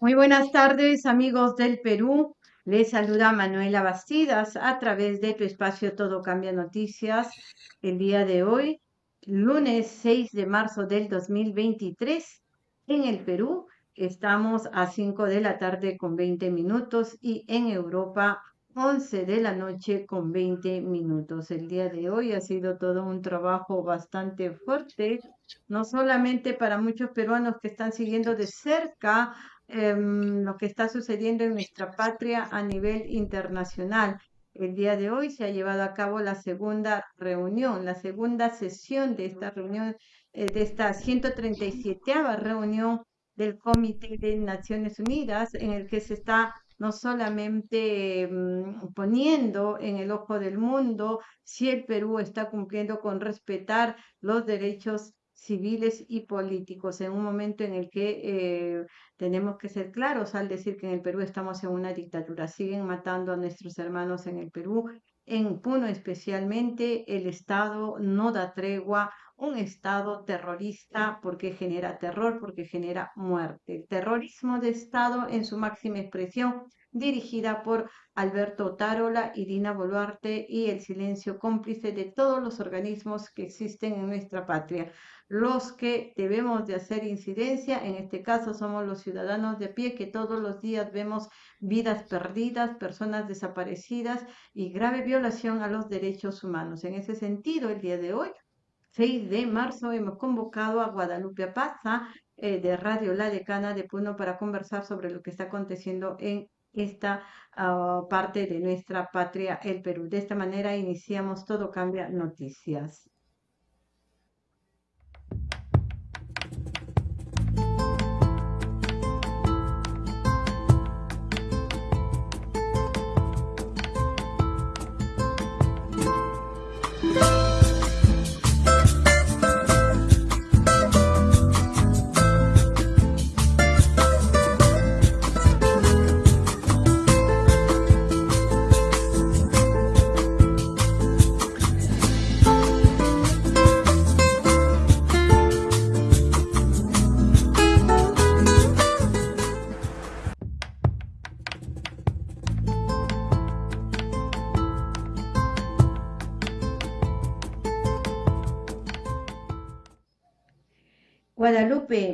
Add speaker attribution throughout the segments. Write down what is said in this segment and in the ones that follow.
Speaker 1: Muy buenas tardes, amigos del Perú. Les saluda Manuela Bastidas a través de tu espacio Todo Cambia Noticias. El día de hoy, lunes 6 de marzo del 2023, en el Perú estamos a 5 de la tarde con 20 minutos y en Europa 11 de la noche con 20 minutos. El día de hoy ha sido todo un trabajo bastante fuerte, no solamente para muchos peruanos que están siguiendo de cerca em, lo que está sucediendo en nuestra patria a nivel internacional. El día de hoy se ha llevado a cabo la segunda reunión, la segunda sesión de esta reunión, eh, de esta 137 reunión del Comité de Naciones Unidas, en el que se está no solamente mm, poniendo en el ojo del mundo si el Perú está cumpliendo con respetar los derechos civiles y políticos en un momento en el que eh, tenemos que ser claros al decir que en el Perú estamos en una dictadura. Siguen matando a nuestros hermanos en el Perú, en Puno especialmente. El Estado no da tregua, un Estado terrorista porque genera terror, porque genera muerte. Terrorismo de Estado en su máxima expresión dirigida por Alberto Tarola y Dina Boluarte y el silencio cómplice de todos los organismos que existen en nuestra patria. Los que debemos de hacer incidencia, en este caso somos los ciudadanos de pie que todos los días vemos vidas perdidas, personas desaparecidas y grave violación a los derechos humanos. En ese sentido, el día de hoy 6 de marzo hemos convocado a Guadalupe Apaza eh, de Radio La Decana de Puno para conversar sobre lo que está aconteciendo en esta ah, parte de nuestra patria, el Perú. De esta manera iniciamos Todo Cambia Noticias.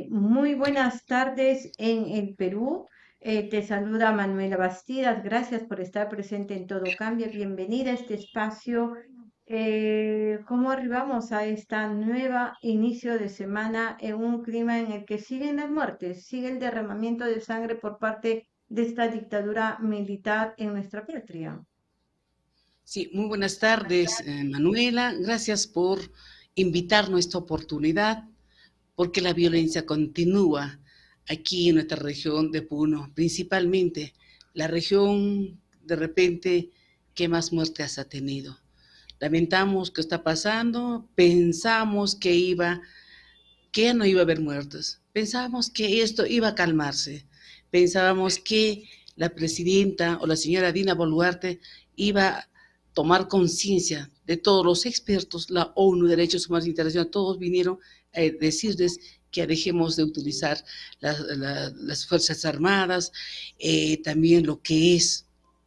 Speaker 1: Muy buenas tardes en el Perú. Eh, te saluda Manuela Bastidas. Gracias por estar presente en Todo Cambia. Bienvenida a este espacio. Eh, ¿Cómo arribamos a esta nueva inicio de semana en un clima en el que siguen las muertes, sigue el derramamiento de sangre por parte de esta dictadura militar en nuestra patria?
Speaker 2: Sí, muy buenas tardes, eh, Manuela. Gracias por invitarnos a esta oportunidad porque la violencia continúa aquí en nuestra región de Puno, principalmente la región de repente que más muertes ha tenido. Lamentamos que está pasando, pensamos que iba, que no iba a haber muertos, pensábamos que esto iba a calmarse, pensábamos que la presidenta o la señora Dina Boluarte iba a tomar conciencia de todos los expertos, la ONU, Derechos Humanos Internacionales, todos vinieron eh, decirles que dejemos de utilizar las Fuerzas Armadas, eh, también lo que es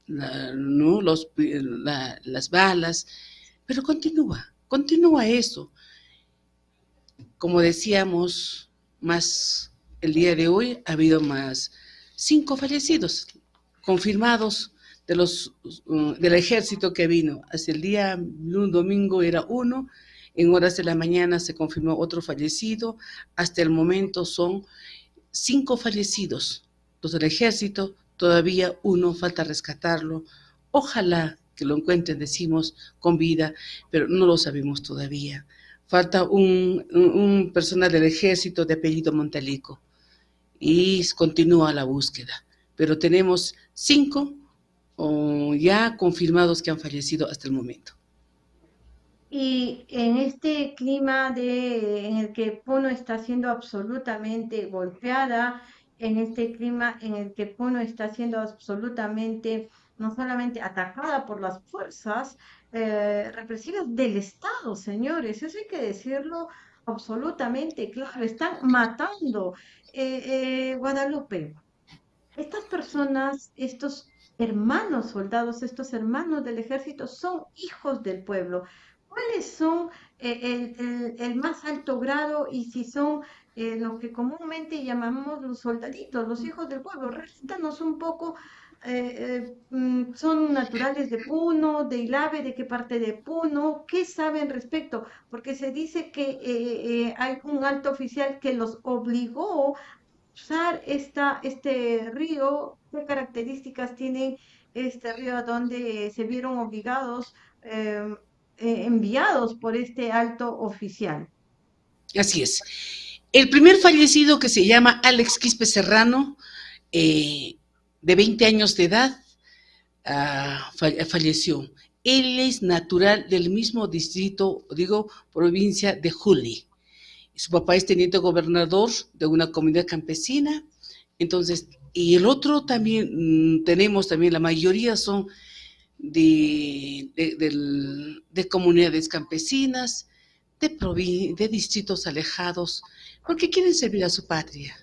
Speaker 2: ¿no? Los, las balas, pero continúa, continúa eso. Como decíamos, más el día de hoy ha habido más cinco fallecidos confirmados de los, uh, del ejército que vino. Hace el día, un domingo era uno, en horas de la mañana se confirmó otro fallecido. Hasta el momento son cinco fallecidos. Los del ejército, todavía uno falta rescatarlo. Ojalá que lo encuentren, decimos, con vida, pero no lo sabemos todavía. Falta un, personal del ejército de apellido Montalico y continúa la búsqueda. Pero tenemos cinco ya confirmados que han fallecido hasta el momento.
Speaker 1: Y en este clima de, en el que Puno está siendo absolutamente golpeada, en este clima en el que Puno está siendo absolutamente, no solamente atacada por las fuerzas eh, represivas del Estado, señores, eso hay que decirlo absolutamente claro, están matando. Eh, eh, Guadalupe, estas personas, estos hermanos soldados, estos hermanos del ejército, son hijos del pueblo. ¿Cuáles son eh, el, más alto grado y si son eh, lo que comúnmente llamamos los soldaditos, los hijos del pueblo? Recítanos un poco eh, mm, son naturales de Puno, de Ilave, de qué parte de Puno, qué saben respecto, porque se dice que hay un alto oficial que los obligó usar esta, este río, qué características tiene este río donde se vieron obligados, em, eh, enviados por este alto oficial.
Speaker 2: Así es. El primer fallecido que se llama Alex Quispe Serrano, eh, de 20 años de edad, ah, falleció. Él es natural del mismo distrito, digo, provincia de Juli. Su papá es teniente gobernador de una comunidad campesina. Entonces, y el otro también, mm, tenemos también, la mayoría son de, de, comunidades campesinas, de, de distritos alejados, porque quieren servir a su patria.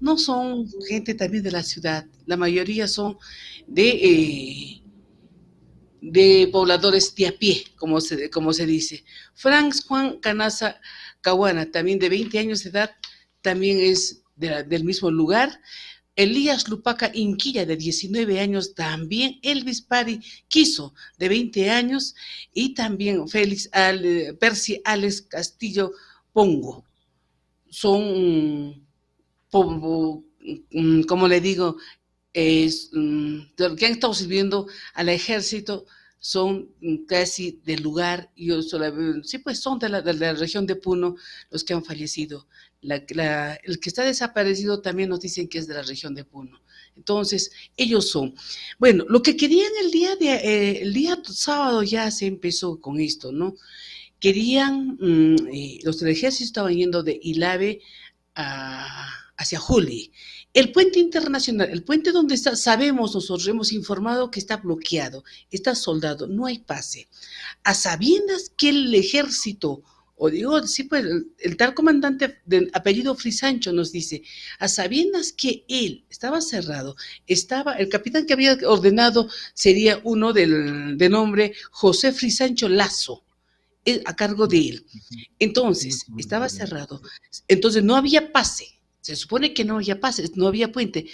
Speaker 2: No son gente también de la ciudad, la mayoría son de, eh, de pobladores de a pie, como se, como se dice. Frank Juan Canaza Caguana, también de 20 años de edad, también es del mismo lugar. Elías Lupaca Inquilla, de 19 años, también Elvis Pari Quiso, de 20 años, y también Félix Percy Alex Castillo Pongo. Son, mm, como le digo, es, mm, que han estado sirviendo al ejército son casi del lugar, y sí, pues son de la, región de Puno los que han fallecido. el que está desaparecido también nos dicen que es de la región de Puno. Entonces, ellos son. Bueno, lo que querían el día, de, eh, el día sábado ya se empezó con esto, ¿no? Querían, mm, eh, los del ejército estaban yendo de Ilave hacia Juli el puente internacional, el puente donde está, sabemos, nosotros hemos informado que está bloqueado, está soldado, no hay pase. A sabiendas que el ejército, o digo, sí, pues el, tal comandante de apellido Frisancho nos dice, a sabiendas que él estaba cerrado, estaba, el capitán que había ordenado sería uno del, de nombre José Frisancho Lazo, eh, a cargo de él. Entonces, estaba cerrado. Entonces, no había pase se supone que no había pases, no había puente.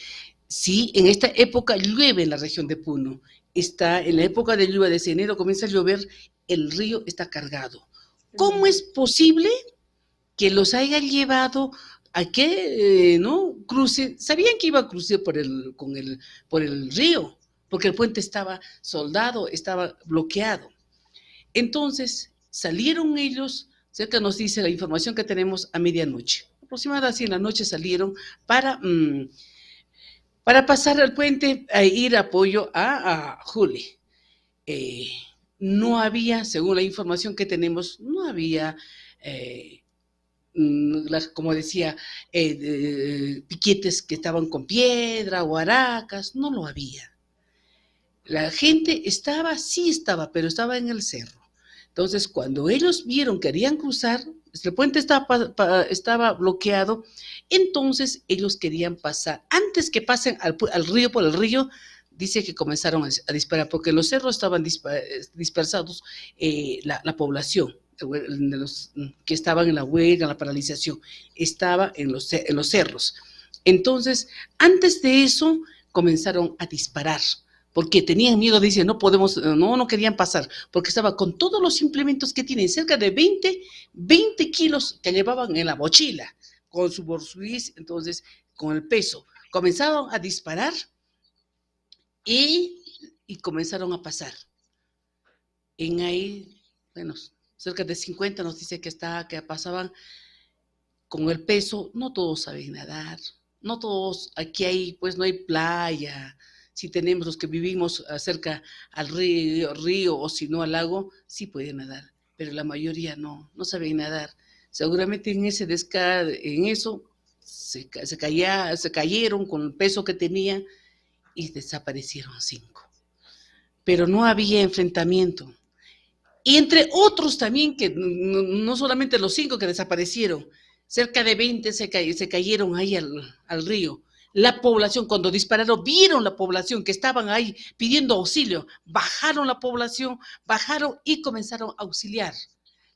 Speaker 2: Sí, en esta época llueve en la región de Puno. Está en la época de lluvia de enero, comienza a llover, el río está cargado. ¿Cómo es posible que los haya llevado a que eh, no cruce? Sabían que iba a cruzar por el, con el, por el río, porque el puente estaba soldado, estaba bloqueado. Entonces salieron ellos, cerca nos dice la información que tenemos a medianoche aproximadamente así en la noche salieron para, mm, para pasar al puente a ir apoyo a, a Juli. Eh, no había, según la información que tenemos, no había, eh, mm, como decía, eh, piquetes que estaban con piedra o aracas, no lo había. La gente estaba, sí estaba, pero estaba en el cerro. Entonces, cuando ellos vieron que querían cruzar, el puente estaba, bloqueado, entonces ellos querían pasar. Antes que pasen al, río, por el río, dice que comenzaron a, disparar, porque los cerros estaban dispersados eh, la, población, de los que estaban en la huelga, la paralización, estaba en los cerros. Entonces, antes de eso, comenzaron a disparar porque tenían miedo, dicen, no podemos, no, no querían pasar, porque estaba con todos los implementos que tienen, cerca de 20, 20 kilos que llevaban en la mochila, con su bolsuís, entonces, con el peso. Comenzaron a disparar y, comenzaron a pasar. En ahí, bueno, cerca de 50 nos dice que, está, que pasaban con el peso, no todos saben nadar, no todos, aquí hay, pues no hay playa, si tenemos los que vivimos cerca al río, o si no al lago, sí pueden nadar, pero la mayoría no, no saben nadar. Seguramente en ese en eso, se, se, cayeron con el peso que tenía y desaparecieron cinco. Pero no había enfrentamiento. Y entre otros también, que no, solamente los cinco que desaparecieron, cerca de 20 se, se cayeron ahí al río la población, cuando dispararon, vieron la población que estaban ahí pidiendo auxilio, bajaron la población, bajaron y comenzaron a auxiliar.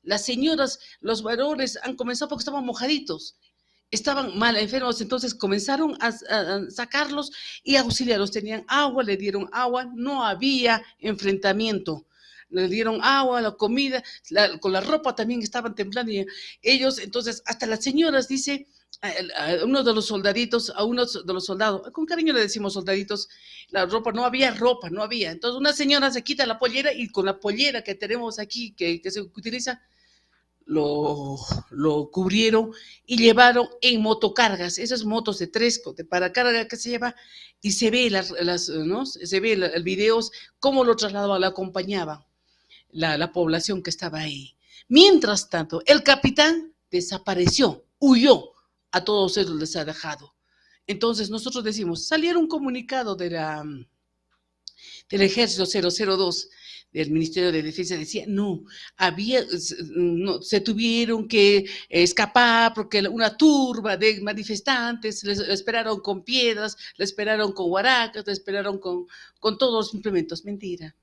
Speaker 2: Las señoras, los varones han comenzado porque estaban mojaditos, estaban mal enfermos, entonces comenzaron a, sacarlos y auxiliarlos. Tenían agua, le dieron agua, no había enfrentamiento le dieron agua, la comida, con la ropa también estaban temblando ellos, entonces, hasta las señoras, dice, a, uno de los soldaditos, a uno de los soldados, con cariño le decimos soldaditos, la ropa, no había ropa, no había. Entonces una señora se quita la pollera y con la pollera que tenemos aquí, que, se utiliza, lo, lo, cubrieron y llevaron en motocargas, esas motos de tres, de para carga que se lleva, y se ve las, ¿no? se ve el, video, cómo lo trasladaban, lo acompañaba la, la población que estaba ahí. Mientras tanto, el capitán desapareció, huyó, a todos ellos les ha dejado. Entonces nosotros decimos, saliera un comunicado del ejército 002 del Ministerio de Defensa decía, no, había, se tuvieron que escapar porque una turba de manifestantes les, esperaron con piedras, le esperaron con huaracas, le esperaron con, con todos los implementos. Mentira.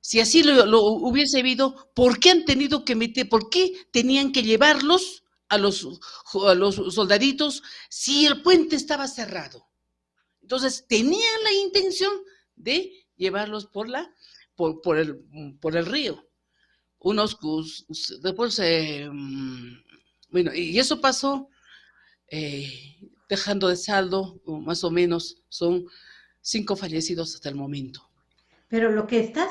Speaker 2: Si así lo, lo, hubiese habido, ¿por qué han tenido que meter, por qué tenían que llevarlos a los, los soldaditos si el puente estaba cerrado. Entonces, tenían la intención de llevarlos por, la, por, por, el, por el río. Unos, después, eh, mm, bueno, y eso pasó eh, dejando de saldo, más o menos, son cinco fallecidos hasta el momento.
Speaker 1: Pero lo que estás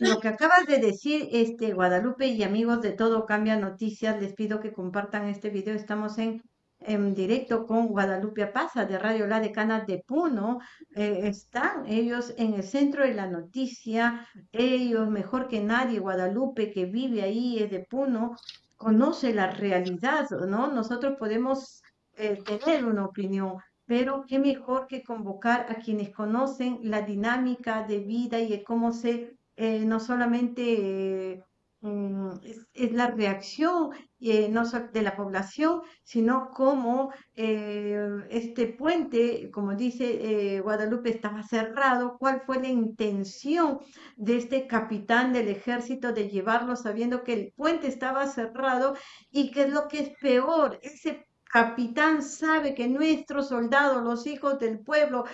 Speaker 1: lo que acabas de decir, este Guadalupe y amigos de Todo Cambia Noticias, les pido que compartan este video. Estamos en, en directo con Guadalupe Apaza de Radio La Decana de Puno. Eh, están ellos en el centro de la noticia. Ellos, mejor que nadie, Guadalupe, que vive ahí, es de Puno, conoce la realidad, ¿no? Nosotros podemos eh, tener una opinión, pero qué mejor que convocar a quienes conocen la dinámica de vida y cómo se, eh, no solamente mm, es, la reacción eh, no de la población, sino cómo eh, este puente, como dice Guadalupe, estaba cerrado, cuál fue la intención de este capitán del ejército de llevarlo sabiendo que el puente estaba cerrado y que es lo que es peor, ese capitán sabe que nuestros soldados, los hijos del pueblo,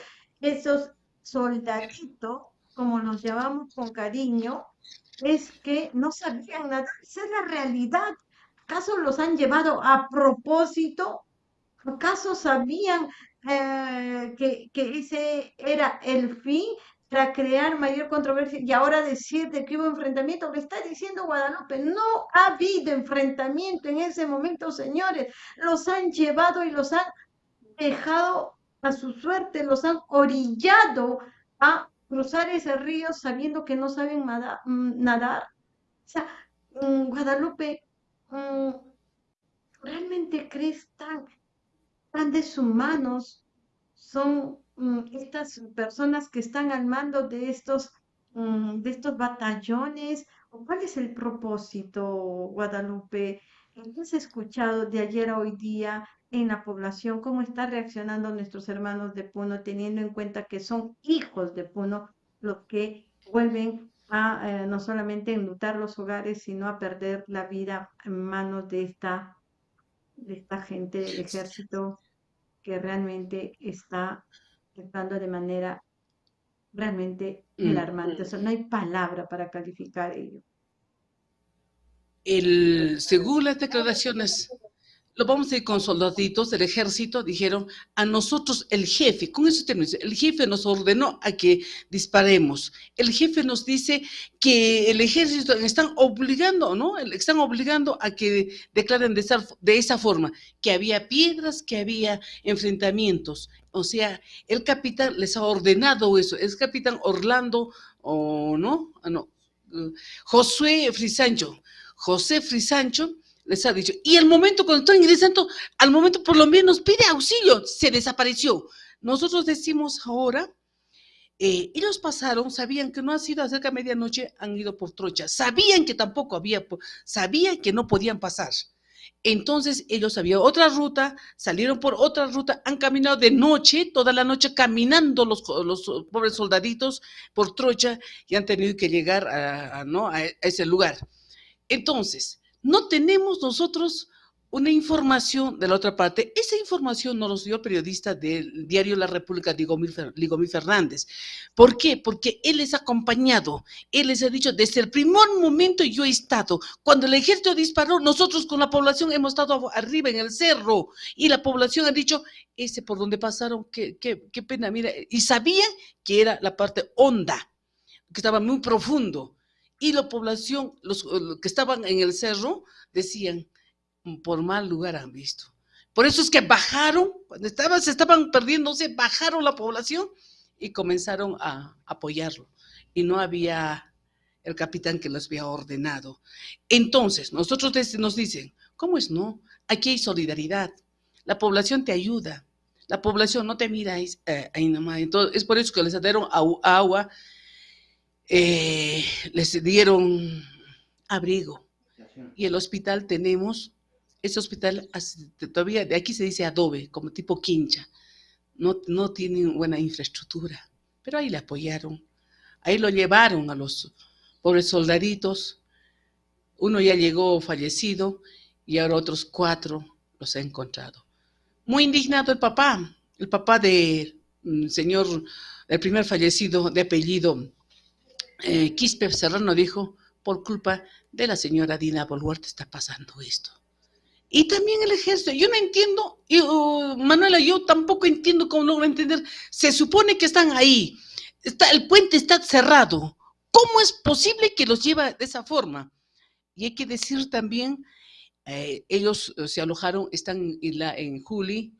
Speaker 1: esos soldaditos, como los llamamos con cariño, es que no sabían nada. Esa es la realidad. ¿Acaso los han llevado a propósito? ¿Acaso sabían eh, que, que, ese era el fin? Para crear mayor controversia y ahora decir de que hubo enfrentamiento, lo está diciendo Guadalupe, no ha habido enfrentamiento en ese momento, señores, los han llevado y los han dejado a su suerte, los han orillado a cruzar ese río sabiendo que no saben mm, nadar. O sea, mm, Guadalupe, mm, ¿realmente crees tan, tan deshumanos son estas personas que están al mando de estos, mm, de estos batallones? ¿O cuál es el propósito, Guadalupe? ¿Qué has escuchado de ayer a hoy día en la población? ¿Cómo están reaccionando nuestros hermanos de Puno, teniendo en cuenta que son hijos de Puno los que vuelven a eh, no solamente enlutar los hogares, sino a perder la vida en manos de esta, de esta gente del ejército que realmente está actuando de manera realmente mm. alarmante. O sea, no hay palabra para calificar ello.
Speaker 2: El, según las declaraciones lo vamos a ir con soldaditos del ejército, dijeron, a nosotros el jefe, con esos términos, el jefe nos ordenó a que disparemos. El jefe nos dice que el ejército están obligando, ¿no? Están obligando a que declaren de esa, de esa forma, que había piedras, que había enfrentamientos. O sea, el capitán les ha ordenado eso, es capitán Orlando, o no, ah, no, Josué Frisancho. José Frisancho les ha dicho. Y el momento cuando está ingresando, al momento por lo menos pide auxilio, se desapareció. Nosotros decimos ahora, eh, ellos pasaron, sabían que no ha sido cerca de medianoche, han ido por trocha, sabían que tampoco había, sabían que no podían pasar. Entonces ellos había otra ruta, salieron por otra ruta, han caminado de noche, toda la noche caminando los, los pobres soldaditos por Trocha y han tenido que llegar a, ¿no? a ese lugar. Entonces, no tenemos nosotros una información de la otra parte. Esa información nos los dio el periodista del diario La República, Ligomir Fernández. ¿Por qué? Porque él les ha acompañado. Él les ha dicho, desde el primer momento yo he estado. Cuando el ejército disparó, nosotros con la población hemos estado arriba en el cerro y la población ha dicho, ese por donde pasaron, qué, qué, qué pena, mira. Y sabían que era la parte honda, que estaba muy profundo. Y la población, los que estaban en el cerro, decían, por mal lugar han visto. Por eso es que bajaron, cuando estaban, se estaban perdiéndose, bajaron la población y comenzaron a apoyarlo. Y no había el capitán que los había ordenado. Entonces, nosotros nos dicen, ¿cómo es no? Aquí hay solidaridad. La población te ayuda. La población no te mira eh, ahí nomás. Entonces, es por eso que les dieron agua, eh, les dieron abrigo. Y el hospital tenemos ese hospital todavía, de aquí se dice adobe, como tipo quincha. No, no tienen buena infraestructura, pero ahí le apoyaron. Ahí lo llevaron a los pobres soldaditos. Uno ya llegó fallecido y ahora otros cuatro los ha encontrado. Muy indignado el papá, el papá del mm, señor, el primer fallecido de apellido eh, Quispe Serrano dijo, por culpa de la señora Dina Boluarte está pasando esto. Y también el ejército. Yo no entiendo, uh, Manuela, yo tampoco entiendo cómo logro entender. Se supone que están ahí. Está, el puente está cerrado. ¿Cómo es posible que los lleva de esa forma? Y hay que decir también, eh, ellos eh, se alojaron, están en, en Juli,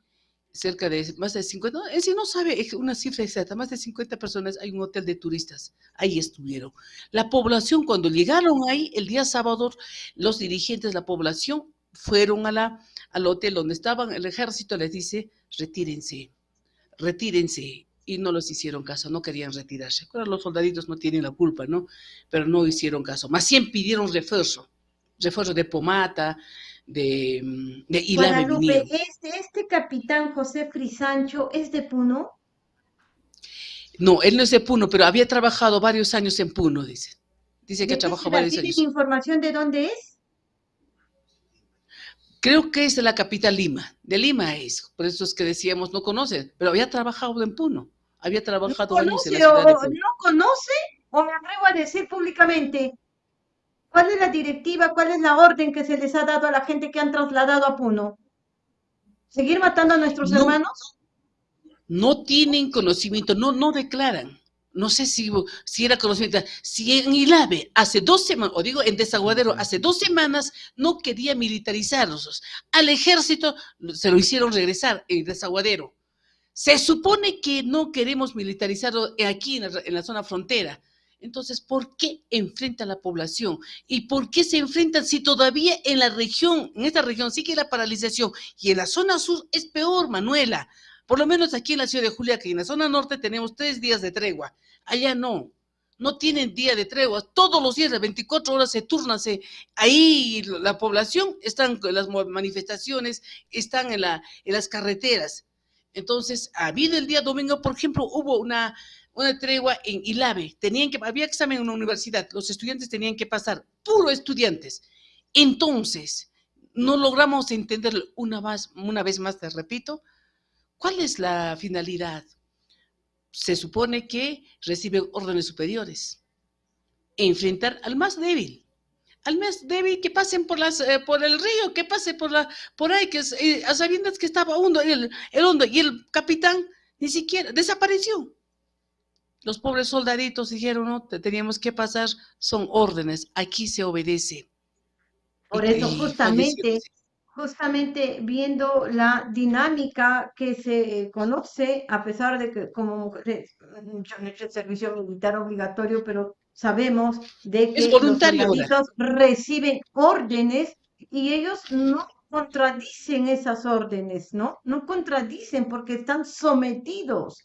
Speaker 2: cerca de más de 50, no, no sabe una cifra exacta, más de 50 personas, hay un hotel de turistas, ahí estuvieron. La población, cuando llegaron ahí el día sábado, los dirigentes de la población fueron a la, al hotel donde estaban, el ejército les dice, retírense, retírense. Y no los hicieron caso, no querían retirarse. Los soldaditos no tienen la culpa, ¿no? Pero no hicieron caso. Más bien pidieron refuerzo, refuerzo de pomata, de, de
Speaker 1: Guadalupe, este, este capitán José Frisancho es de Puno.
Speaker 2: No, él no es de Puno, pero había trabajado varios años en Puno, dice. Dice que ha trabajado varios años.
Speaker 1: ¿Tiene información de dónde es?
Speaker 2: Creo que es de la capital Lima, de Lima es, por eso es que decíamos no conoce, pero había trabajado en Puno, había trabajado
Speaker 1: ¿No conoce, o, ¿No conoce o me atrevo a decir públicamente cuál es la directiva, cuál es la orden que se les ha dado a la gente que han trasladado a Puno? ¿Seguir matando a nuestros hermanos?
Speaker 2: No tienen conocimiento, no, no declaran no sé si, si era conocimiento, si en Ilave hace dos semanas, o digo en Desaguadero, hace dos semanas no quería militarizarlos. Al ejército se lo hicieron regresar en Desaguadero. Se supone que no queremos militarizarlo aquí en la, en la zona frontera. Entonces, ¿por qué enfrenta la población? ¿Y por qué se enfrentan si todavía en la región, en esta región sigue la paralización y en la zona sur es peor, Manuela? Por lo menos aquí en la ciudad de Julia, que en la zona norte tenemos tres días de tregua. Allá no. No tienen día de tregua. Todos los días, las 24 horas se turnan. ahí la población están en las manifestaciones, están en, la, en las carreteras. Entonces, ha habido el día domingo, por ejemplo, hubo una, una tregua en Ilave. Tenían que, había examen en una universidad. Los estudiantes tenían que pasar, puro estudiantes. Entonces, no logramos entender una, vez más, te repito, ¿Cuál es la finalidad? Se supone que reciben órdenes superiores. Enfrentar al más débil. Al más débil que pasen por, eh, el río, que pase por ahí, que eh, a sabiendas que estaba hondo, el, el hondo, y el capitán ni siquiera desapareció. Los pobres soldaditos dijeron, no, teníamos que pasar, son órdenes, aquí se obedece.
Speaker 1: Por eso justamente justamente viendo la dinámica que se conoce, a pesar de que como mujeres, yo no he hecho el servicio militar obligatorio, pero sabemos de que los soldaditos reciben órdenes y ellos no contradicen esas órdenes, ¿no? No contradicen porque están sometidos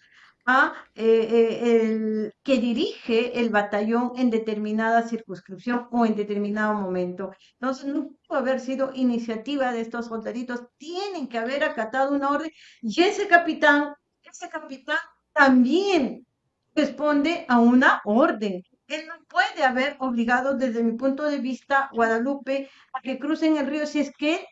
Speaker 1: a eh, eh, el que dirige el batallón en determinada circunscripción o en determinado momento. Entonces, no puede haber sido iniciativa de estos soldaditos, tienen que haber acatado una orden y ese capitán, ese capitán también responde a una orden. Él no puede haber obligado, desde mi punto de vista, Guadalupe a que crucen el río si es que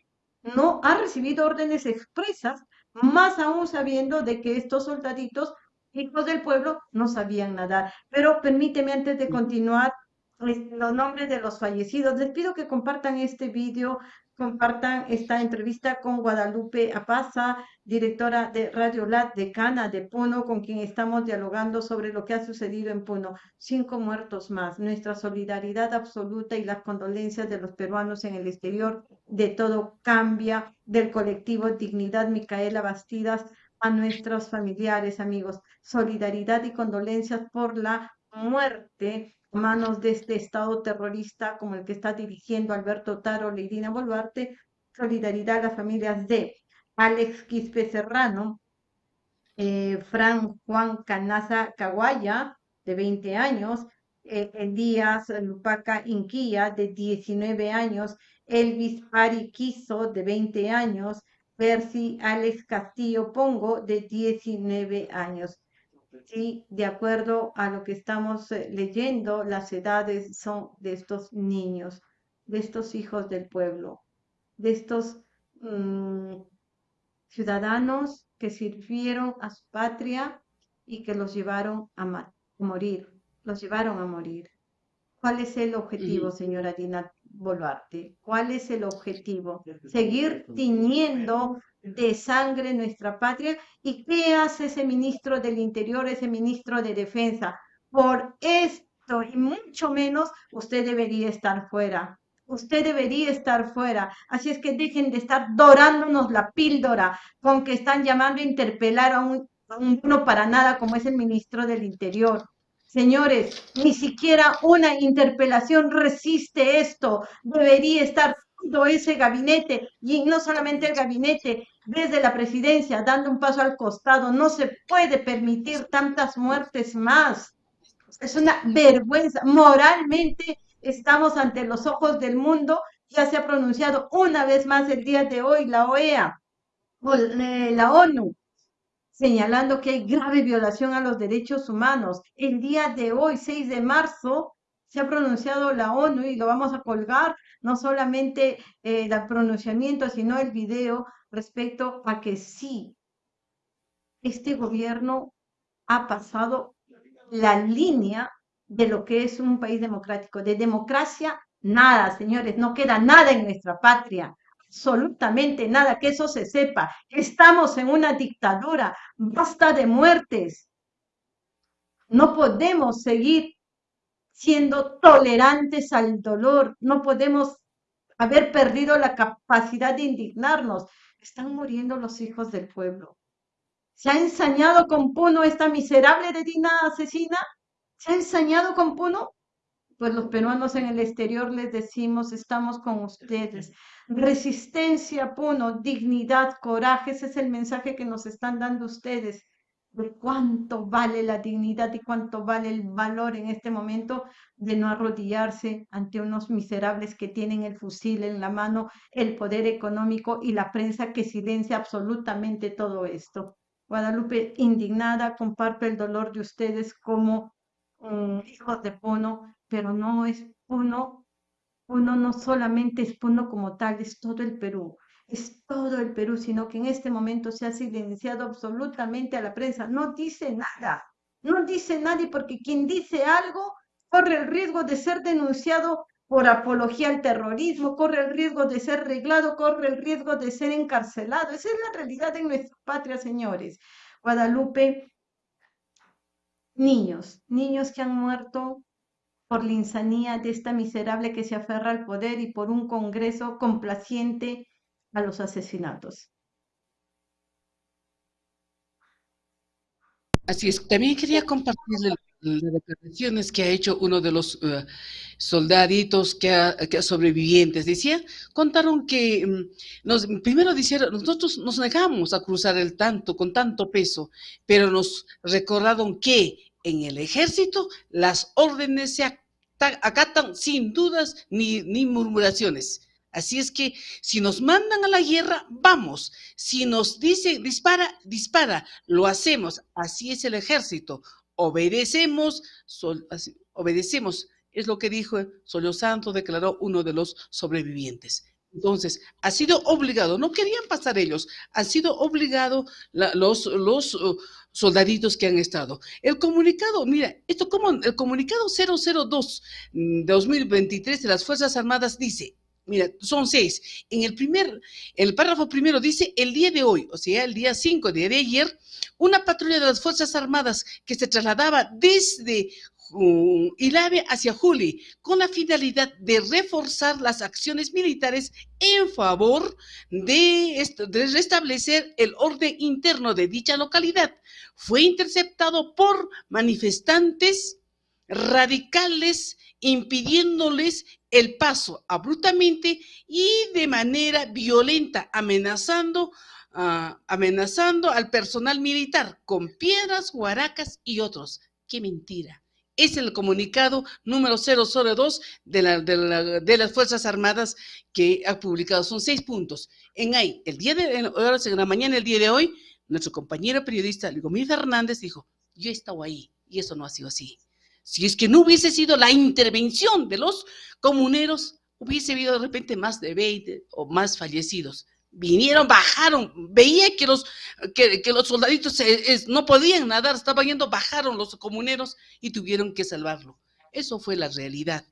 Speaker 1: no ha recibido órdenes expresas, más aún sabiendo de que estos soldaditos hijos del pueblo no sabían nadar. Pero permíteme antes de continuar los nombres de los fallecidos. Les pido que compartan este vídeo, compartan esta entrevista con Guadalupe Apaza, directora de Radio Lat de Cana de Puno, con quien estamos dialogando sobre lo que ha sucedido en Puno. Cinco muertos más. Nuestra solidaridad absoluta y las condolencias de los peruanos en el exterior de todo cambia del colectivo Dignidad Micaela Bastidas a nuestros familiares, amigos. Solidaridad y condolencias por la muerte a manos de este Estado terrorista como el que está dirigiendo Alberto Taro, Leirina Boluarte. Solidaridad a las familias de Alex Quispe Serrano, eh, Fran Juan Canaza Caguaya, de 20 años, eh, Elías Lupaca Inquía, de 19 años, Elvis Ari Quiso, de 20 años, Percy Alex Castillo Pongo, de 19 años. Sí, de acuerdo a lo que estamos eh, leyendo, las edades son de estos niños, de estos hijos del pueblo, de estos mm, ciudadanos que sirvieron a su patria y que los llevaron a, morir, los llevaron a morir. ¿Cuál es el objetivo, señora Dina Boluarte? ¿Cuál es el objetivo? Seguir tiñendo de sangre nuestra patria. ¿Y qué hace ese ministro del Interior, ese ministro de Defensa? Por esto y mucho menos, usted debería estar fuera. Usted debería estar fuera. Así es que dejen de estar dorándonos la píldora con que están llamando a interpelar a un, a uno para nada como es el ministro del Interior. Señores, ni siquiera una interpelación resiste esto. Debería estar todo ese gabinete y no solamente el gabinete, desde la presidencia, dando un paso al costado. No se puede permitir tantas muertes más. Es una vergüenza. Moralmente estamos ante los ojos del mundo. Ya se ha pronunciado una vez más el día de hoy la OEA, eh, la ONU, señalando que hay grave violación a los derechos humanos. El día de hoy, 6 de marzo, se ha pronunciado la ONU y lo vamos a colgar, no solamente eh, el pronunciamiento, sino el video respecto a que sí, este gobierno ha pasado la línea de lo que es un país democrático. De democracia, nada, señores, no queda nada en nuestra patria absolutamente nada, que eso se sepa. Estamos en una dictadura, basta de muertes. No podemos seguir siendo tolerantes al dolor, no podemos haber perdido la capacidad de indignarnos. Están muriendo los hijos del pueblo. ¿Se ha ensañado con Puno esta miserable de Dina asesina? ¿Se ha ensañado con Puno? Pues los peruanos en el exterior les decimos, estamos con ustedes. Resistencia, Puno, dignidad, coraje, ese es el mensaje que nos están dando ustedes de cuánto vale la dignidad y cuánto vale el valor en este momento de no arrodillarse ante unos miserables que tienen el fusil en la mano, el poder económico y la prensa que silencia absolutamente todo esto. Guadalupe, indignada, comparto el dolor de ustedes como mm, hijos de Puno, pero no es Puno uno no solamente es Puno como tal, es todo el Perú, es todo el Perú, sino que en este momento se ha silenciado absolutamente a la prensa. No dice nada, no dice nadie porque quien dice algo corre el riesgo de ser denunciado por apología al terrorismo, corre el riesgo de ser reglado, corre el riesgo de ser encarcelado. Esa es la realidad en nuestra patria, señores. Guadalupe, niños, niños que han muerto por la insanía de esta miserable que se aferra al poder y por un Congreso complaciente a los asesinatos.
Speaker 2: Así es, también quería compartirle las declaraciones que ha hecho uno de los uh, soldaditos que, ha, que sobrevivientes. Decía, contaron que, mm, nos, primero dijeron, nosotros nos negamos a cruzar el tanto, con tanto peso, pero nos recordaron que en el ejército las órdenes se acatan sin dudas ni, murmuraciones. Así es que si nos mandan a la guerra, vamos. Si nos dice dispara, dispara. Lo hacemos. Así es el ejército. Obedecemos, obedecemos. Es lo que dijo Solio Santo, declaró uno de los sobrevivientes. Entonces, ha sido obligado, no querían pasar ellos, han sido obligados los, los uh, soldaditos que han estado. El comunicado, mira, esto como el comunicado 002 2023 de las Fuerzas Armadas dice, mira, son seis. En el primer, el párrafo primero dice, el día de hoy, o sea, el día 5 de ayer, una patrulla de las Fuerzas Armadas que se trasladaba desde uh, Ilave hacia Juli, con la finalidad de reforzar las acciones militares en favor de, de restablecer el orden interno de dicha localidad. Fue interceptado por manifestantes radicales impidiéndoles el paso abruptamente y de manera violenta, amenazando, uh, amenazando al personal militar con piedras, huaracas y otros. ¡Qué mentira! Es el comunicado número 002 de, la, de, la, de, las Fuerzas Armadas que ha publicado. Son seis puntos. En ahí, el día de en, en la mañana, el día de hoy, nuestro compañero periodista Ligomir Fernández dijo, yo he estado ahí y eso no ha sido así. Si es que no hubiese sido la intervención de los comuneros, hubiese habido de repente más de 20 o más fallecidos. Vinieron, bajaron, veía que los, que, que los soldaditos no podían nadar, estaban yendo, bajaron los comuneros y tuvieron que salvarlo. Eso fue la realidad.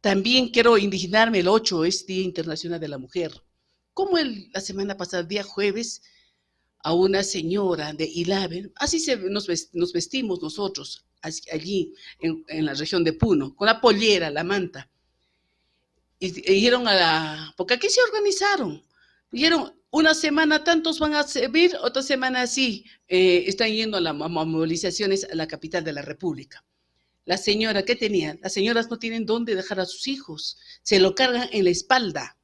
Speaker 2: También quiero indignarme, el 8 es Día Internacional de la Mujer. Como el, la semana pasada, el día jueves, a una señora de Ilaven, así se, nos, nos vestimos nosotros, allí en, en, la región de Puno, con la pollera, la manta. Y, dijeron a la, porque aquí se organizaron, dijeron, una semana tantos van a servir, otra semana así, eh, están yendo a las movilizaciones a la capital de la República. La señora, ¿qué tenía? Las señoras no tienen dónde dejar a sus hijos, se lo cargan en la espalda.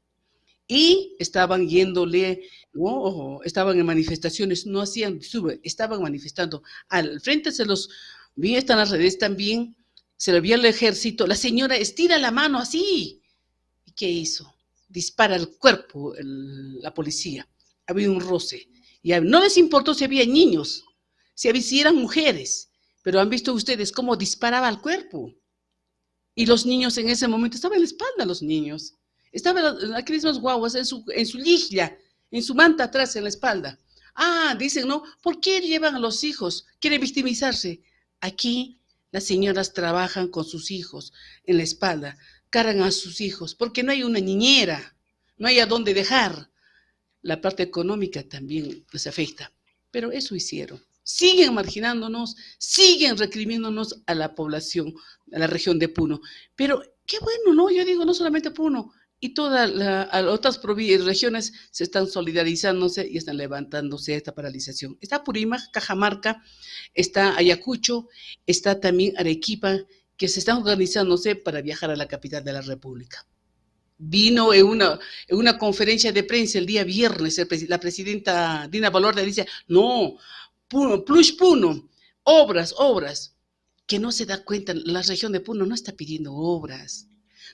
Speaker 2: Y estaban yéndole, ¿no? estaban en manifestaciones, no hacían, sube, estaban manifestando. Al frente se los vi están las redes también, se lo vio al ejército, la señora estira la mano así. ¿Y qué hizo? Dispara al cuerpo el, la policía. Había un roce. Y no les importó si había niños, si, había, eran mujeres, pero han visto ustedes cómo disparaba al cuerpo. Y los niños en ese momento estaban en la espalda, los niños. Estaban aquellos mismas guaguas en su, en su liglia, en su manta atrás, en la espalda. Ah, dicen, ¿no? ¿Por qué llevan a los hijos? Quieren victimizarse. Aquí las señoras trabajan con sus hijos en la espalda, cargan a sus hijos, porque no hay una niñera, no hay a dónde dejar. La parte económica también les afecta, pero eso hicieron. Siguen marginándonos, siguen recriminándonos a la población, a la región de Puno. Pero qué bueno, ¿no? Yo digo, no solamente Puno, y todas las otras regiones se están solidarizándose y están levantándose a esta paralización. Está Purímac, Cajamarca, está Ayacucho, está también Arequipa, que se están organizándose para viajar a la capital de la República. Vino en una, en una conferencia de prensa el día viernes, la presidenta Dina Valorde dice, no, Puno, plus Puno, obras, obras, que no se da cuenta, la región de Puno no está pidiendo obras,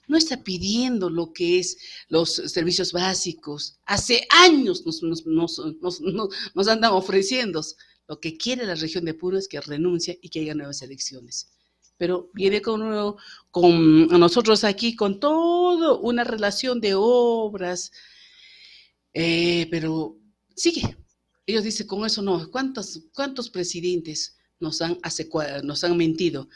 Speaker 2: no está pidiendo lo que es los servicios básicos. Hace años nos, nos, nos, nos, andan ofreciendo. Lo que quiere la región de Puno es que renuncie y que haya nuevas elecciones. Pero viene con, con nosotros aquí con toda una relación de obras, eh, pero sigue. Ellos dicen, con eso no, ¿cuántos, presidentes nos han, nos han mentido?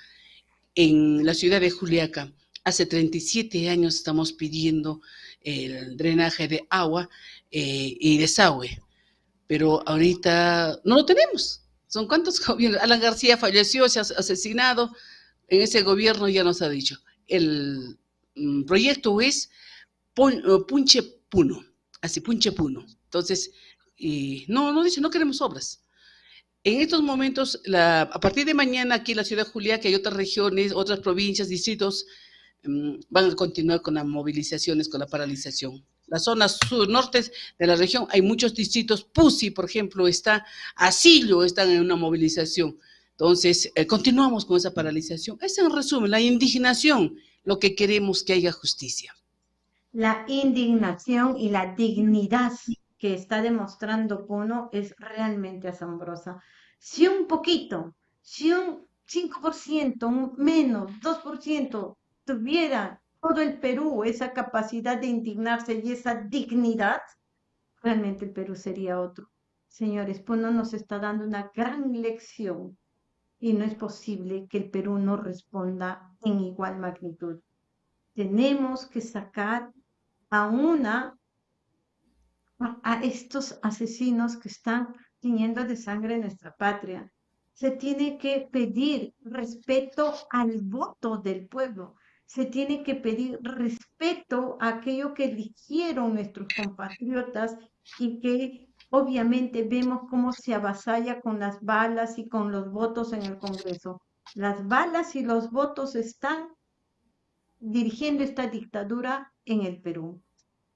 Speaker 2: En la ciudad de Juliaca, Hace 37 años estamos pidiendo el drenaje de agua eh, y desagüe, pero ahorita no lo tenemos. ¿Son cuántos gobiernos? Alan García falleció, se ha asesinado. En ese gobierno ya nos ha dicho. El mm, proyecto es eh, Punche Puno, así, Punche Puno. Entonces, y no, no dice, no queremos obras. En estos momentos, a partir de mañana aquí en la ciudad de que hay otras regiones, otras provincias, distritos, mm, van a continuar con las movilizaciones, con la paralización. Las zonas sur-norte de la región, hay muchos distritos, Pusi, por ejemplo, está, Asillo, están en una movilización. Entonces, eh, continuamos con esa paralización. Es en resumen, la indignación, lo que queremos que haya justicia.
Speaker 1: La indignación y la dignidad que está demostrando Puno es realmente asombrosa. Si un poquito, si un 5%, un menos, 2% tuviera todo el Perú esa capacidad de indignarse y esa dignidad, realmente el Perú sería otro. Señores, Puno nos está dando una gran lección y no es posible que el Perú no responda en igual magnitud. Tenemos que sacar a una a estos asesinos que están tiñendo de sangre nuestra patria. Se tiene que pedir respeto al voto del pueblo. Se tiene que pedir respeto a aquello que eligieron nuestros compatriotas y que obviamente vemos cómo se avasalla con las balas y con los votos en el Congreso. Las balas y los votos están dirigiendo esta dictadura en el Perú.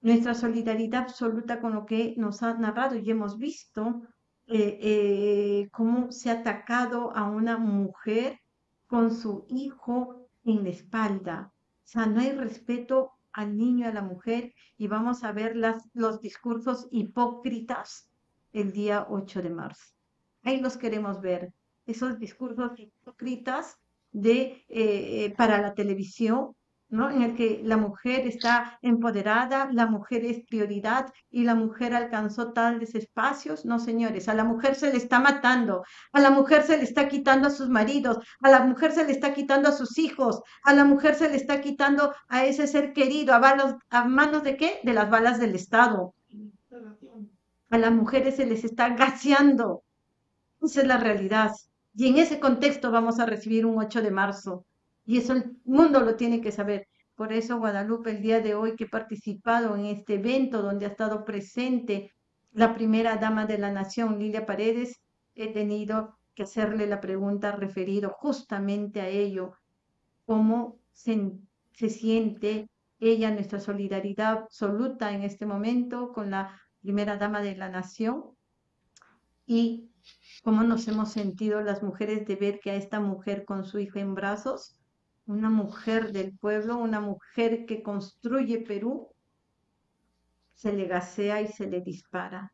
Speaker 1: Nuestra solidaridad absoluta con lo que nos ha narrado y hemos visto eh, eh, cómo se ha atacado a una mujer con su hijo en la espalda. O sea, no hay respeto al niño, a la mujer, y vamos a ver las, los discursos hipócritas el día 8 de marzo. Ahí los queremos ver, esos discursos hipócritas de, eh, para la televisión, ¿no? en el que la mujer está empoderada, la mujer es prioridad y la mujer alcanzó tales espacios. No, señores, a la mujer se le está matando, a la mujer se le está quitando a sus maridos, a la mujer se le está quitando a sus hijos, a la mujer se le está quitando a ese ser querido, a, a manos de qué? De las balas del Estado. A las mujeres se les está gaseando. Esa es la realidad. Y en ese contexto vamos a recibir un 8 de marzo y eso el mundo lo tiene que saber. Por eso Guadalupe, el día de hoy que he participado en este evento donde ha estado presente la primera dama de la nación, Lilia Paredes, he tenido que hacerle la pregunta referido justamente a ello, cómo se, se siente ella, nuestra solidaridad absoluta en este momento con la primera dama de la nación y cómo nos hemos sentido las mujeres de ver que a esta mujer con su hijo en brazos una mujer del pueblo, una mujer que construye Perú, se le gasea y se le dispara.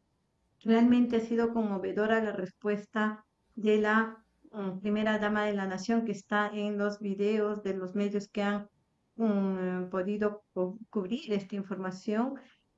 Speaker 1: Realmente ha sido conmovedora la respuesta de la mm, primera dama de la nación que está en los videos de los medios que han mm, podido cubrir esta información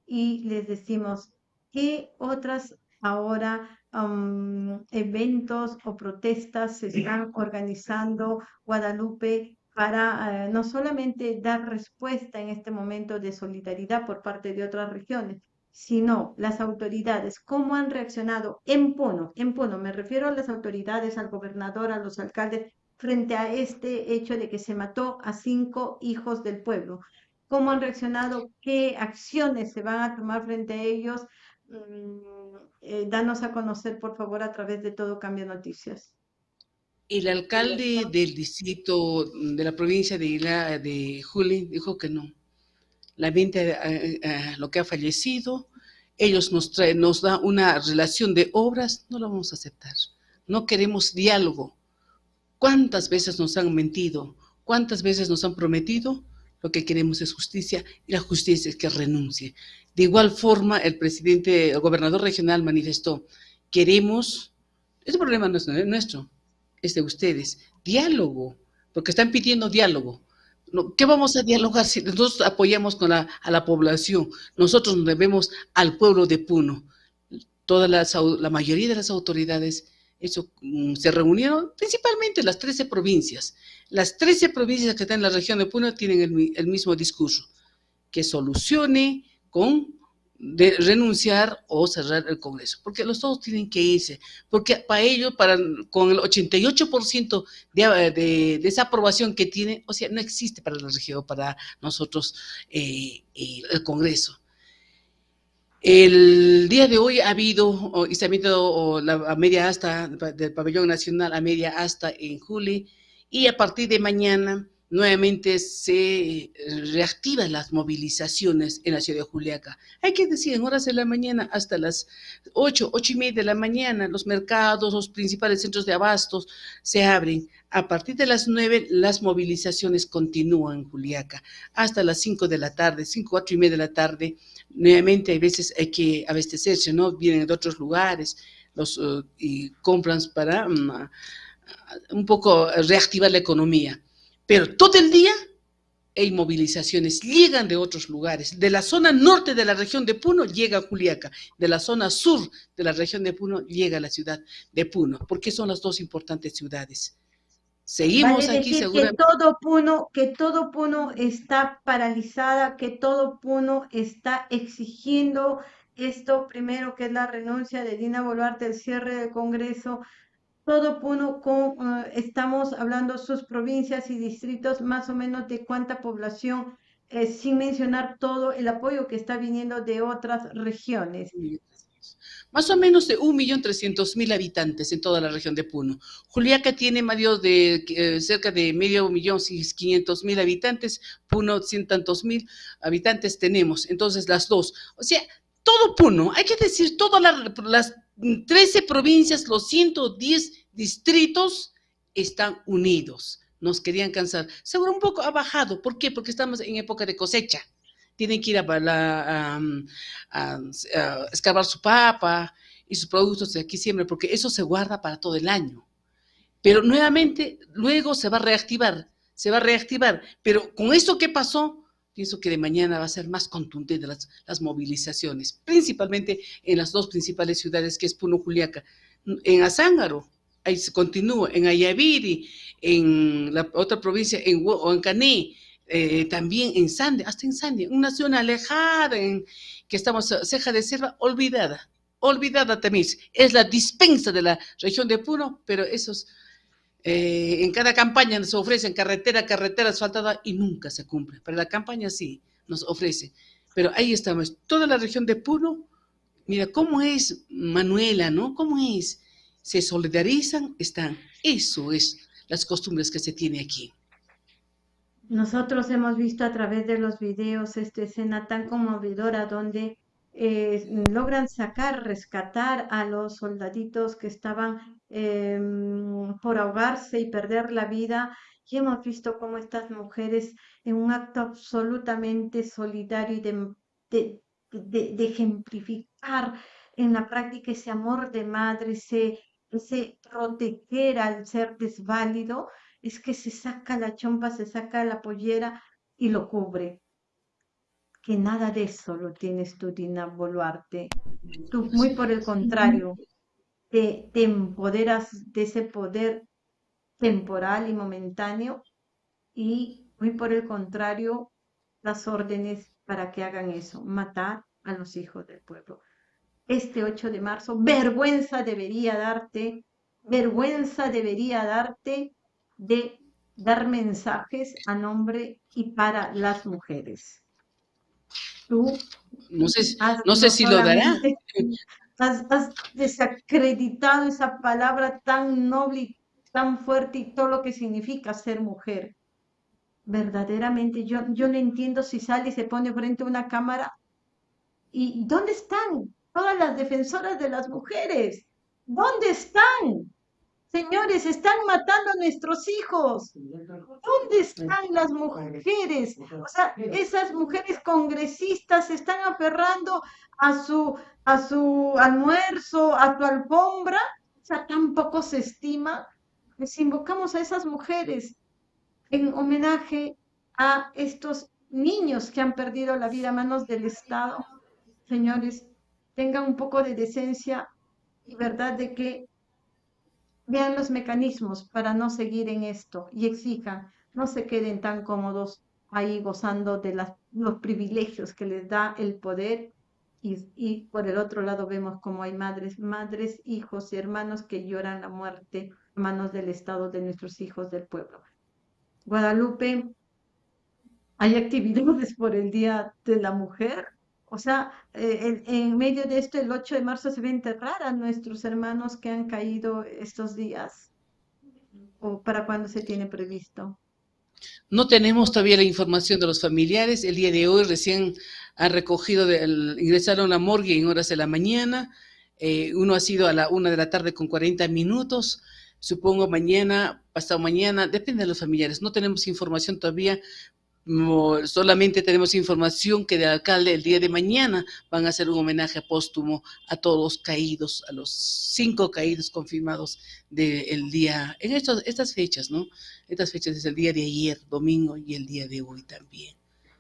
Speaker 1: y les decimos qué otras ahora mm, eventos o protestas se están organizando Guadalupe para eh, no solamente dar respuesta en este momento de solidaridad por parte de otras regiones, sino las autoridades, cómo han reaccionado en Puno, en Puno, me refiero a las autoridades, al gobernador, a los alcaldes, frente a este hecho de que se mató a cinco hijos del pueblo. ¿Cómo han reaccionado? ¿Qué acciones se van a tomar frente a ellos? Mm, eh, danos a conocer, por favor, a través de Todo Cambia Noticias.
Speaker 2: El alcalde del distrito de la provincia de, de Juli dijo que no. La mente eh, eh, lo que ha fallecido, ellos nos, traen, nos da una relación de obras, no lo vamos a aceptar. No queremos diálogo. ¿Cuántas veces nos han mentido? ¿Cuántas veces nos han prometido? Lo que queremos es justicia y la justicia es que renuncie. De igual forma, el presidente, el gobernador regional manifestó, queremos, ese problema no es nuestro, es de ustedes. Diálogo, porque están pidiendo diálogo. ¿Qué vamos a dialogar si nosotros apoyamos a la población? Nosotros nos debemos al pueblo de Puno. Toda la, la mayoría de las autoridades eso, mm, se reunieron, principalmente las 13 provincias. Las 13 provincias que están en la región de Puno tienen el mismo discurso, que solucione con de renunciar o cerrar el Congreso, porque los todos tienen que irse, porque para ellos, para, con el 88% de, de, de, esa aprobación que tiene, o sea, no existe para la región, para nosotros eh, el Congreso. El día de hoy ha habido izamiento la media asta del pabellón nacional a media asta en Juli y a partir de mañana nuevamente se eh, reactivan las movilizaciones en la ciudad de Juliaca. Hay que decir, en horas de la mañana hasta las 8, 8 y media de la mañana, los mercados, los principales centros de abastos se abren. A partir de las 9, las movilizaciones continúan en Juliaca, hasta las 5 de la tarde, 5, 4 y media de la tarde. Nuevamente, hay veces hay que abastecerse, ¿no? Vienen de otros lugares los, eh, y compran para mm, un poco reactivar la economía pero todo el día hay movilizaciones, llegan de otros lugares. De la zona norte de la región de Puno llega a Juliaca, de la zona sur de la región de Puno llega a la ciudad de Puno, porque son las dos importantes ciudades.
Speaker 1: Seguimos aquí seguramente. Que todo Puno, que todo Puno está paralizada, que todo Puno está exigiendo esto primero que es la renuncia de Dina Boluarte, el cierre del Congreso, todo Puno, con, eh, estamos hablando sus provincias y distritos, más o menos de cuánta población, eh, sin mencionar todo el apoyo que está viniendo de otras regiones.
Speaker 2: Más o menos de 1.300.000 habitantes en toda la región de Puno. Juliaca tiene medio de, eh, cerca de medio millón, quinientos mil habitantes, Puno cien tantos mil habitantes tenemos, entonces las dos. O sea, todo Puno, hay que decir, todas las 13 provincias, los 110 distritos están unidos. Nos querían cansar. Seguro un poco ha bajado. ¿Por qué? Porque estamos en época de cosecha. Tienen que ir a, a, escavar su papa y sus productos de aquí siempre, porque eso se guarda para todo el año. Pero nuevamente, luego se va a reactivar, se va a reactivar. Pero con esto que pasó, pienso que de mañana va a ser más contundente las, las movilizaciones, principalmente en las dos principales ciudades que es Puno, Juliaca. En Azángaro, ahí se continúa, en Ayaviri, en la otra provincia, en, o eh, también en Sande, hasta en Sande, una zona alejada en que estamos ceja de selva, olvidada, olvidada también. Es la dispensa de la región de Puno, pero esos eh, en cada campaña nos ofrecen carretera, carretera asfaltada y nunca se cumple. Pero la campaña sí nos ofrece. Pero ahí estamos, toda la región de Puno, mira cómo es Manuela, ¿no? ¿Cómo es? Se solidarizan, están. Eso es las costumbres que se tiene aquí.
Speaker 1: Nosotros hemos visto a través de los videos esta escena tan conmovedora donde eh, logran sacar, rescatar a los soldaditos que estaban em, por ahogarse y perder la vida. Y hemos visto cómo estas mujeres, en un acto absolutamente solidario y de, ejemplificar en la práctica ese amor de madre, ese, ese proteger al ser desválido, es que se saca la chompa, se saca la pollera y lo cubre que nada de eso lo tienes tú, Dina Boluarte. Tú, muy por el contrario, te, empoderas de ese poder temporal y momentáneo y muy por el contrario, las órdenes para que hagan eso, matar a los hijos del pueblo. Este 8 de marzo, vergüenza debería darte, vergüenza debería darte de dar mensajes a nombre y para las mujeres tú
Speaker 2: no sé, no sé si lo dará.
Speaker 1: Has, desacreditado esa palabra tan noble tan fuerte y todo lo que significa ser mujer. Verdaderamente, yo, yo no entiendo si sale y se pone frente a una cámara. ¿Y dónde están todas las defensoras de las mujeres? ¿Dónde están? Señores, están matando a nuestros hijos. ¿Dónde están las mujeres? O sea, esas mujeres congresistas se están aferrando a su, a su almuerzo, a su alfombra. O sea, tampoco se estima. Les invocamos a esas mujeres en homenaje a estos niños que han perdido la vida a manos del Estado. Señores, tengan un poco de decencia y verdad de que vean los mecanismos para no seguir en esto y exijan, no se queden tan cómodos ahí gozando de los privilegios que les da el poder y, y, por el otro lado vemos como hay madres, madres, hijos y hermanos que lloran la muerte a manos del Estado de nuestros hijos del pueblo. Guadalupe, ¿hay actividades por el Día de la Mujer? O sea, eh, en, medio de esto, el 8 de marzo se va a enterrar a nuestros hermanos que han caído estos días. ¿O para cuándo se tiene previsto?
Speaker 2: No tenemos todavía la información de los familiares. El día de hoy recién han recogido, ingresaron a la morgue en horas de la mañana. Eh, uno ha sido a la una de la tarde con 40 minutos. Supongo mañana, pasado mañana, depende de los familiares. No tenemos información todavía solamente tenemos información que el alcalde el día de mañana van a hacer un homenaje póstumo a todos los caídos, a los cinco caídos confirmados del día, en estos, estas fechas, ¿no? Estas fechas es el día de ayer, domingo, y el día de hoy también.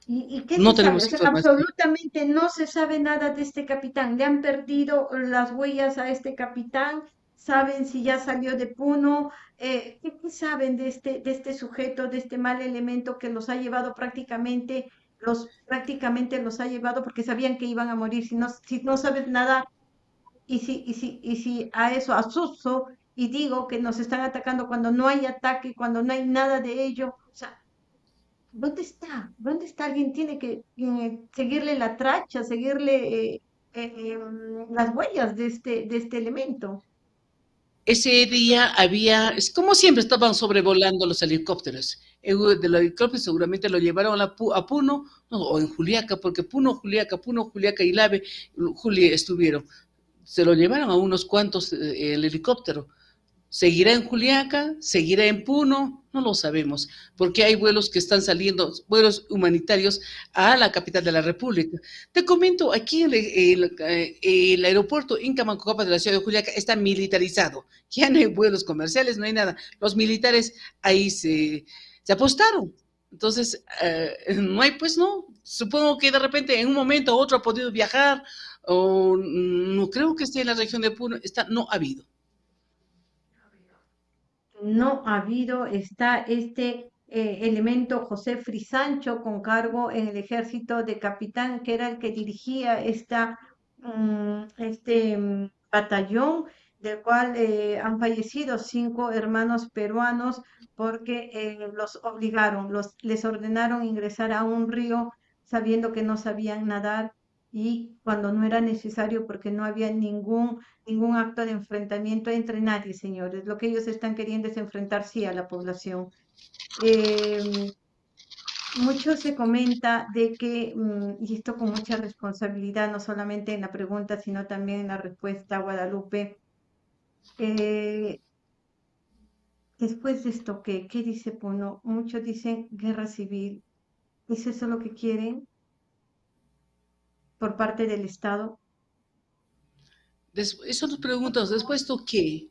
Speaker 1: ¿Y, qué no tenemos Absolutamente no se sabe nada de este capitán. Le han perdido las huellas a este capitán saben si ya salió de Puno, eh, ¿qué, saben de este, de este sujeto, de este mal elemento que los ha llevado prácticamente, los prácticamente los ha llevado porque sabían que iban a morir, si no, si no sabes nada, y si, y si, y si a eso asusto y digo que nos están atacando cuando no hay ataque, cuando no hay nada de ello, o sea, ¿dónde está? ¿Dónde está? Alguien tiene que eh, seguirle la tracha, seguirle eh, las huellas de este, de este elemento
Speaker 2: ese día había, como siempre estaban sobrevolando los helicópteros. De los helicópteros seguramente lo llevaron a, Puno, o en Juliaca, porque Puno, Juliaca, Puno, Juliaca y Lave, Juli estuvieron. Se lo llevaron a unos cuantos eh, el helicóptero. ¿Seguirá en Juliaca? ¿Seguirá en Puno? No lo sabemos, porque hay vuelos que están saliendo, vuelos humanitarios a la capital de la República. Te comento, aquí el, el, aeropuerto Inca Mancocapa de la ciudad de Juliaca está militarizado. Ya no hay vuelos comerciales, no hay nada. Los militares ahí se, se apostaron. Entonces, eh, no hay, pues no. Supongo que de repente en un momento u otro ha podido viajar, o no creo que esté en la región de Puno, está, no ha habido
Speaker 1: no ha habido, está este eh, elemento José Frisancho con cargo en el ejército de capitán, que era el que dirigía esta, mm, este mm, batallón, del cual eh, han fallecido cinco hermanos peruanos porque eh, los obligaron, los, les ordenaron ingresar a un río sabiendo que no sabían nadar y cuando no era necesario porque no había ningún, ningún acto de enfrentamiento entre nadie, señores. Lo que ellos están queriendo es enfrentar sí a la población. Eh, mucho se comenta de que, mm, y esto con mucha responsabilidad, no solamente en la pregunta, sino también en la respuesta, Guadalupe, eh, después de esto, ¿qué, ¿qué dice Puno? Muchos dicen guerra civil. ¿Es eso lo que quieren? Por parte del Estado?
Speaker 2: Eso nos preguntamos, después de qué?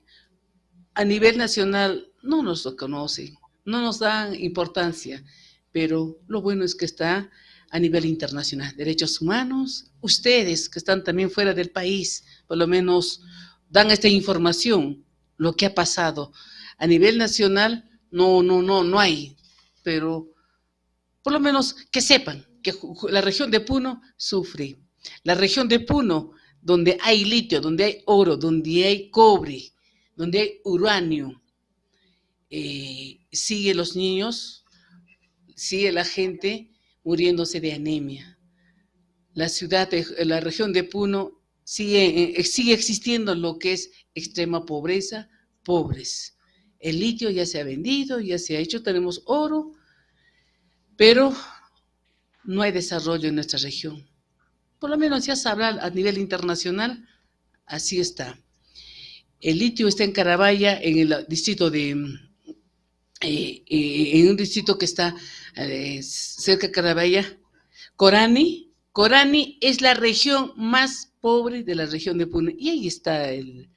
Speaker 2: A nivel nacional no nos lo conocen, no nos dan importancia, pero lo bueno es que está a nivel internacional. Derechos humanos, ustedes que están también fuera del país, por lo menos dan esta información, lo que ha pasado. A nivel nacional, no, no, no, no hay, pero por lo menos que sepan que la región de Puno sufre. La región de Puno, donde hay litio, donde hay oro, donde hay cobre, donde hay uranio, eh, sigue los niños, sigue la gente muriéndose de anemia. La ciudad, la región de Puno sigue, eh, sigue existiendo lo que es extrema pobreza, pobres. El litio ya se ha vendido, ya se ha hecho, tenemos oro, pero no hay desarrollo en nuestra región por lo menos ya sabrá a nivel internacional, así está. El litio está en Carabaya, en el distrito de, eh, eh, en un distrito que está eh, cerca de Carabaya, Corani. Corani es la región más pobre de la región de Puno, y ahí está el,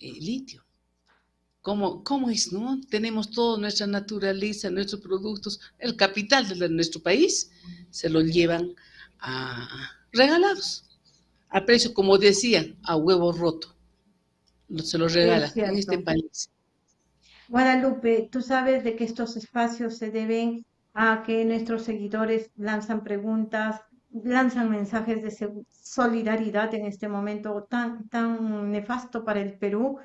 Speaker 2: litio. ¿Cómo, ¿Cómo, es, no? Tenemos toda nuestra naturaleza, nuestros productos, el capital de nuestro país, se lo llevan a, regalados, a precio, como decían, a huevo roto. Se los regalan en este país.
Speaker 1: Guadalupe, tú sabes de que estos espacios se deben a que nuestros seguidores lanzan preguntas, lanzan mensajes de solidaridad en este momento tan, tan nefasto para el Perú,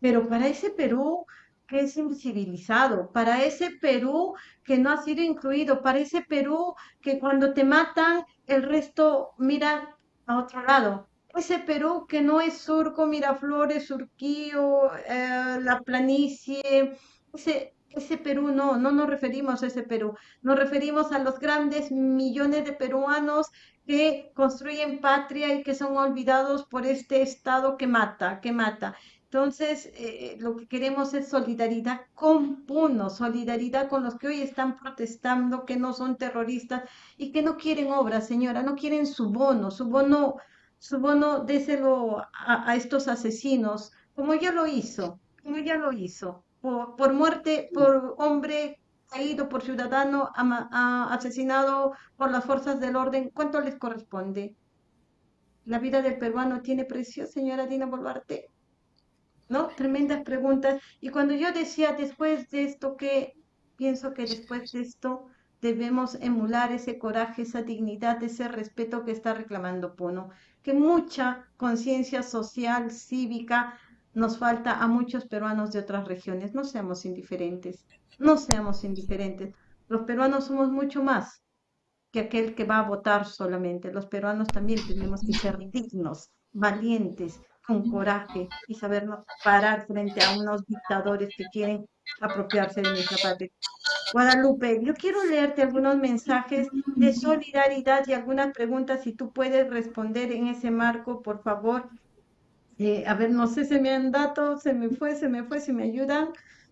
Speaker 1: pero para ese Perú que es invisibilizado, para ese Perú que no ha sido incluido, para ese Perú que cuando te matan, el resto mira a otro lado. Ese Perú que no es Surco, Miraflores, Surquío, eh, la planicie, ese, ese Perú no, no nos referimos a ese Perú, nos referimos a los grandes millones de peruanos que construyen patria y que son olvidados por este Estado que mata, que mata. Entonces, eh, lo que queremos es solidaridad con Puno, solidaridad con los que hoy están protestando, que no son terroristas y que no quieren obras, señora, no quieren su bono, su bono, su bono déselo a, a estos asesinos, como ya lo hizo, como ya lo hizo, por, muerte, por hombre caído, por ciudadano ama- asesinado por las fuerzas del orden, ¿cuánto les corresponde? ¿La vida del peruano tiene precio, señora Dina Boluarte? ¿No? Tremendas preguntas. Y cuando yo decía después de esto, que pienso que después de esto debemos emular ese coraje, esa dignidad, ese respeto que está reclamando Puno, que mucha conciencia social, cívica, nos falta a muchos peruanos de otras regiones. No seamos indiferentes, no seamos indiferentes. Los peruanos somos mucho más que aquel que va a votar solamente. Los peruanos también tenemos que ser dignos, valientes, con coraje y sabernos parar frente a unos dictadores que quieren apropiarse de nuestra patria. Guadalupe, yo quiero leerte algunos mensajes de solidaridad y algunas preguntas, si tú puedes responder en ese marco, por favor. Eh, a ver, no sé, se me han dado, se me fue, se me fue, si me ayudan.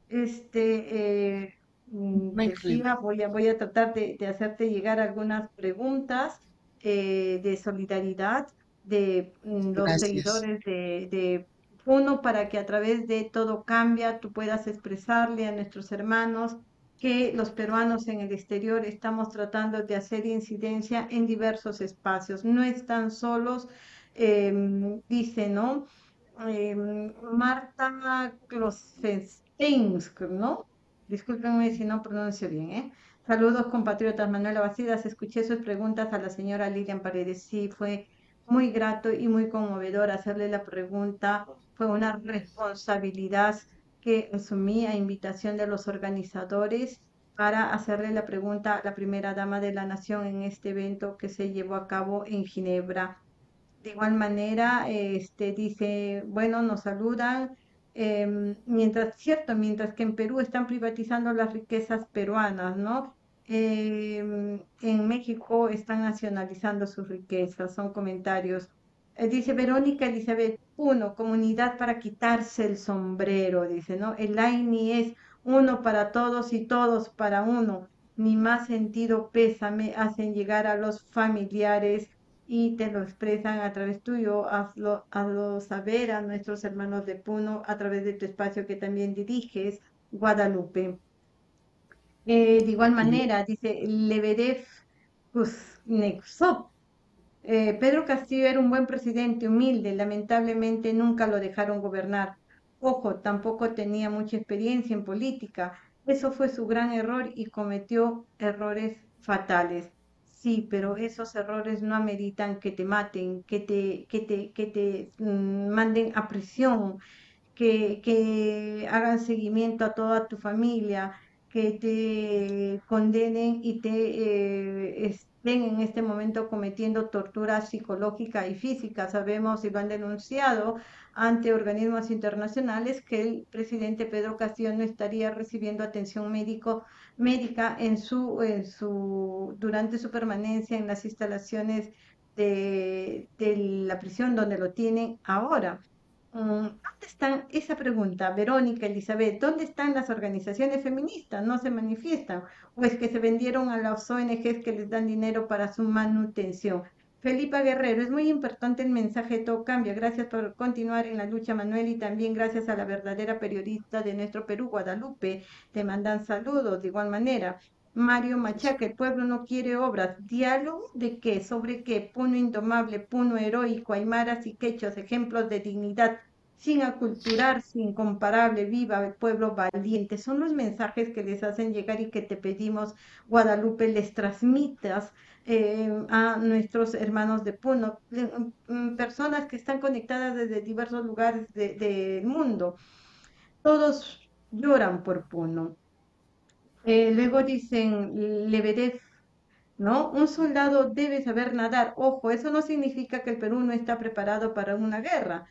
Speaker 1: Este, eh, voy a, voy a tratar de, de hacerte llegar algunas preguntas eh, de solidaridad de mm, los
Speaker 2: Gracias.
Speaker 1: seguidores de, de Puno para que a través de Todo Cambia tú puedas expresarle a nuestros hermanos que los peruanos en el exterior estamos tratando de hacer incidencia en diversos espacios. No están solos, em, dice, ¿no? em, Marta Klosfensteinsk, ¿no? Discúlpenme si no pronuncio bien, ¿eh? Saludos, compatriotas. Manuela Bacidas, escuché sus preguntas a la señora Lilian Paredes. Sí, fue muy grato y muy conmovedor hacerle la pregunta. Fue una responsabilidad que asumí a invitación de los organizadores para hacerle la pregunta a la primera dama de la nación en este evento que se llevó a cabo en Ginebra. De igual manera, este dice, bueno, nos saludan, em, mientras, cierto, mientras que en Perú están privatizando las riquezas peruanas, ¿no? Em, en México están nacionalizando sus riquezas, son comentarios. Eh, dice Verónica Elizabeth, uno, comunidad para quitarse el sombrero, dice, ¿no? El AINI es uno para todos y todos para uno. Ni más sentido pésame hacen llegar a los familiares y te lo expresan a través tuyo, hazlo, hazlo saber a nuestros hermanos de Puno a través de tu espacio que también diriges, Guadalupe. Eh, de igual manera, dice Lebedev Kuznetsov, eh, Pedro Castillo era un buen presidente, humilde, lamentablemente nunca lo dejaron gobernar. Ojo, tampoco tenía mucha experiencia en política. Eso fue su gran error y cometió errores fatales. Sí, pero esos errores no ameritan que te maten, que te, que te, que te mm, manden a prisión, que, que hagan seguimiento a toda tu familia, que te condenen y te eh, estén en este momento cometiendo tortura psicológica y física. Sabemos y lo han denunciado ante organismos internacionales que el presidente Pedro Castillo no estaría recibiendo atención médico, médica en su, en su, durante su permanencia en las instalaciones de, de la prisión donde lo tienen ahora. Mm, ¿Dónde están, esa pregunta, Verónica, Elizabeth, ¿dónde están las organizaciones feministas? ¿No se manifiestan? ¿O es que se vendieron a las ONGs que les dan dinero para su manutención? Felipa Guerrero, es muy importante el mensaje todo cambio. Gracias por continuar en la lucha, Manuel, y también gracias a la verdadera periodista de nuestro Perú, Guadalupe. Te mandan saludos de igual manera. Mario Machaca, el pueblo no quiere obras. ¿Diálogo de qué? ¿Sobre qué? Puno indomable, puno heroico, aymaras y quechos, ejemplos de dignidad sin aculturar, sin incomparable, viva el pueblo valiente. Son los mensajes que les hacen llegar y que te pedimos, Guadalupe, les transmitas eh, a nuestros hermanos de Puno, mm, personas que están conectadas desde diversos lugares de- del mundo. Todos lloran por Puno. Eh, luego dicen Lebedev ¿no? Un soldado debe saber nadar. Ojo, eso no significa que el Perú no está preparado para una guerra.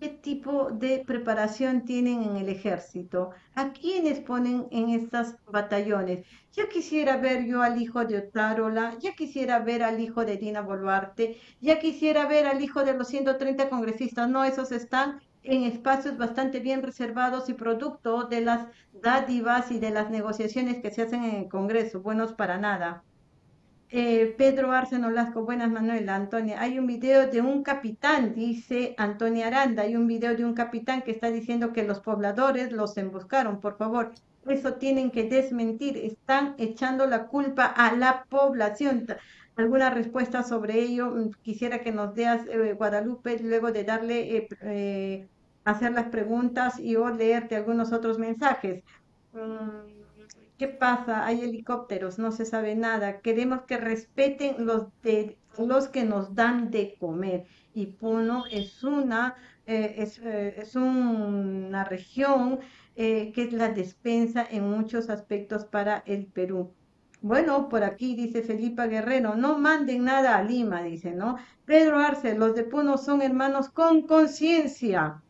Speaker 1: ¿Qué tipo de preparación tienen en el ejército? ¿A quiénes ponen en estas batallones? Ya quisiera ver yo al hijo de Otárola, ya quisiera ver al hijo de Dina Boluarte, ya quisiera ver al hijo de los 130 congresistas. No, esos están en espacios bastante bien reservados y producto de las dádivas y de las negociaciones que se hacen en el Congreso, buenos para nada. Eh, Pedro Arce Nolasco, buenas Manuela, Antonia. Hay un video de un capitán, dice Antonia Aranda, hay un video de un capitán que está diciendo que los pobladores los emboscaron, por favor. Eso tienen que desmentir, están echando la culpa a la población. ¿Alguna respuesta sobre ello? Mm, quisiera que nos deas, eh, Guadalupe, luego de darle, eh, hacer las preguntas y o leerte algunos otros mensajes. Mm, ¿Qué pasa? Hay helicópteros, no se sabe nada. Queremos que respeten los, de, los que nos dan de comer. Y Puno es una, eh, es, eh, es, una región eh, que es la despensa en muchos aspectos para el Perú. Bueno, por aquí dice Felipa Guerrero, no manden nada a Lima, dice, ¿no? Pedro Arce, los de Puno son hermanos con conciencia.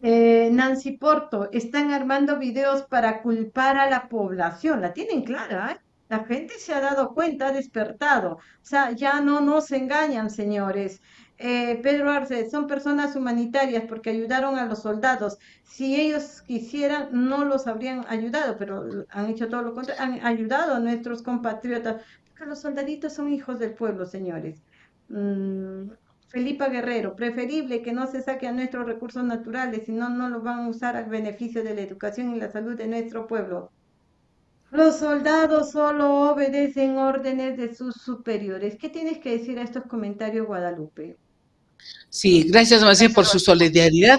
Speaker 1: Eh, Nancy Porto, están armando videos para culpar a la población. La tienen clara, ¿eh? La gente se ha dado cuenta, ha despertado. O sea, ya no nos engañan, señores. Eh, Pedro Arce, son personas humanitarias porque ayudaron a los soldados. Si ellos quisieran, no los habrían ayudado, pero han hecho todo lo contrario, han ayudado a nuestros compatriotas, porque los soldaditos son hijos del pueblo, señores. Mm, Felipa Guerrero, preferible que no se saque a nuestros recursos naturales, si no, no los van a usar al beneficio de la educación y la salud de nuestro pueblo. Los soldados solo obedecen órdenes de sus superiores. ¿Qué tienes que decir a estos comentarios, Guadalupe?
Speaker 2: Sí, gracias, Macías, por su solidaridad.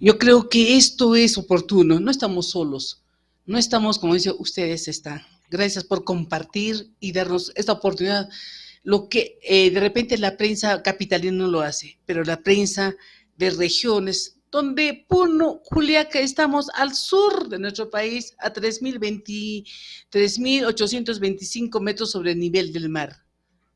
Speaker 2: Yo creo que esto es oportuno. No estamos solos. No estamos, como dice, ustedes están. Gracias por compartir y darnos esta oportunidad lo que eh, de repente la prensa capitalina no lo hace, pero la prensa de regiones, donde Puno, Juliaca, estamos al sur de nuestro país, a 3.825 metros sobre el nivel del mar.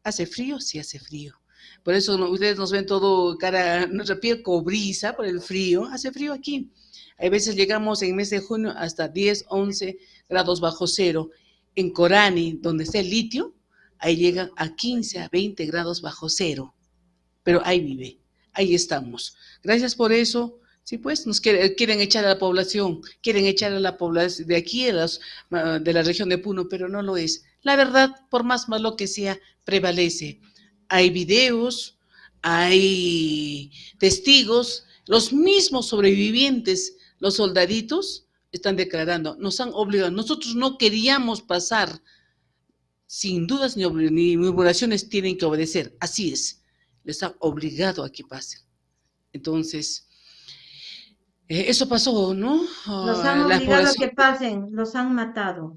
Speaker 2: ¿Hace frío? Sí hace frío. Por eso ustedes nos ven todo, cara, nuestra piel cobriza por el frío. Hace frío aquí. A veces llegamos en mes de junio hasta 10, 11 grados bajo cero. En Corani, donde está el litio, ahí llegan a 15, a 20 grados bajo cero, pero ahí vive, ahí estamos. Gracias por eso. Sí, pues nos quieren echar a la población, quieren echar a la población de aquí, de, de la región de Puno, pero no lo es. La verdad, por más malo que sea, prevalece. Hay videos, hay testigos, los mismos sobrevivientes, los soldaditos, están declarando, nos han obligado, nosotros no queríamos pasar sin dudas ni, ni murmuraciones tienen que obedecer. Así es. Les ha obligado a que pasen. Entonces, eh, eso pasó, ¿no?
Speaker 1: Los han obligado a que pasen, los han matado.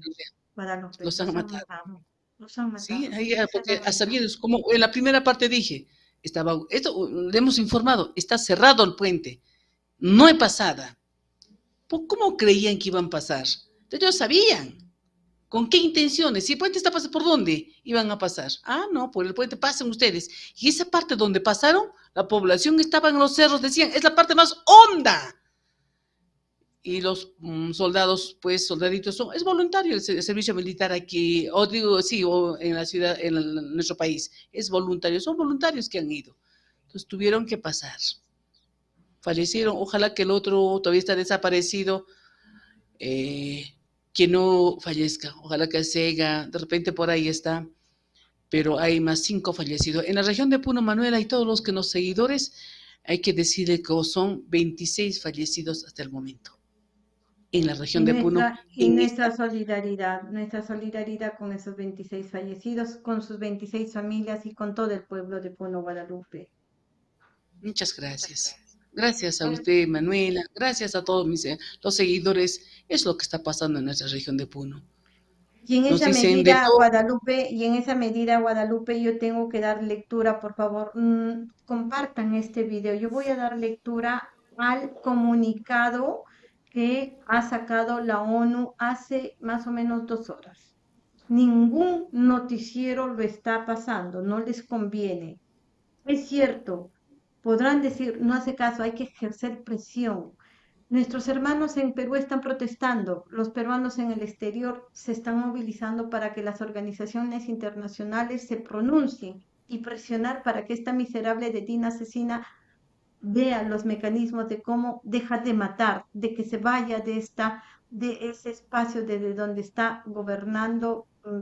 Speaker 2: los, han, matado. Los han matado. Sí, ahí, porque hasta bien, como en la primera parte dije, estaba, esto le hemos informado, está cerrado el puente, no hay pasada. ¿Cómo creían que iban a pasar? Ellos sabían. ¿Con qué intenciones? Si el puente está pasando, ¿por dónde iban a pasar? Ah, no, por el puente pasen ustedes. Y esa parte donde pasaron, la población estaba en los cerros, decían, es la parte más honda. Y los mm, soldados, pues, soldaditos, son, es voluntario el, servicio militar aquí, o digo, sí, o en la ciudad, en, nuestro país, es voluntario, son voluntarios que han ido. Entonces tuvieron que pasar. Fallecieron, ojalá que el otro todavía está desaparecido. Eh, que no fallezca. Ojalá que siga, de repente por ahí está, pero hay más cinco fallecidos. En la región de Puno, Manuela y todos los que nos seguidores, hay que decirle que son 26 fallecidos hasta el momento en la región de Puno.
Speaker 1: Y nuestra solidaridad, nuestra solidaridad con esos 26 fallecidos, con sus 26 familias y con todo el pueblo de Puno, Guadalupe.
Speaker 2: Muchas gracias. Gracias a usted, Manuela. Gracias a todos mis, eh, los seguidores. Es lo que está pasando en nuestra región de Puno.
Speaker 1: Y en esa medida, Guadalupe, y en esa medida, Guadalupe, yo tengo que dar lectura, por favor, mm, compartan este video. Yo voy a dar lectura al comunicado que ha sacado la ONU hace más o menos dos horas. Ningún noticiero lo está pasando, no les conviene. Es cierto, podrán decir, no hace caso, hay que ejercer presión. Nuestros hermanos en Perú están protestando, los peruanos en el exterior se están movilizando para que las organizaciones internacionales se pronuncien y presionar para que esta miserable detina asesina vea los mecanismos de cómo deja de matar, de que se vaya de esta de ese espacio desde donde está gobernando mm,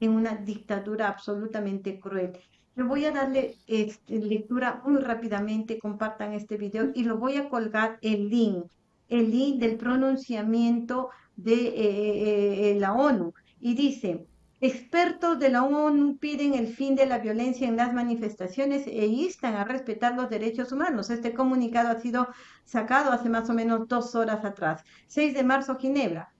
Speaker 1: en una dictadura absolutamente cruel. Yo voy a darle este, lectura muy rápidamente, compartan este video y lo voy a colgar el link, el link del pronunciamiento de eh, eh, eh, la ONU. Y dice, Expertos de la ONU piden el fin de la violencia en las manifestaciones e instan a respetar los derechos humanos. Este comunicado ha sido sacado hace más o menos dos horas atrás. 6 de marzo, Ginebra.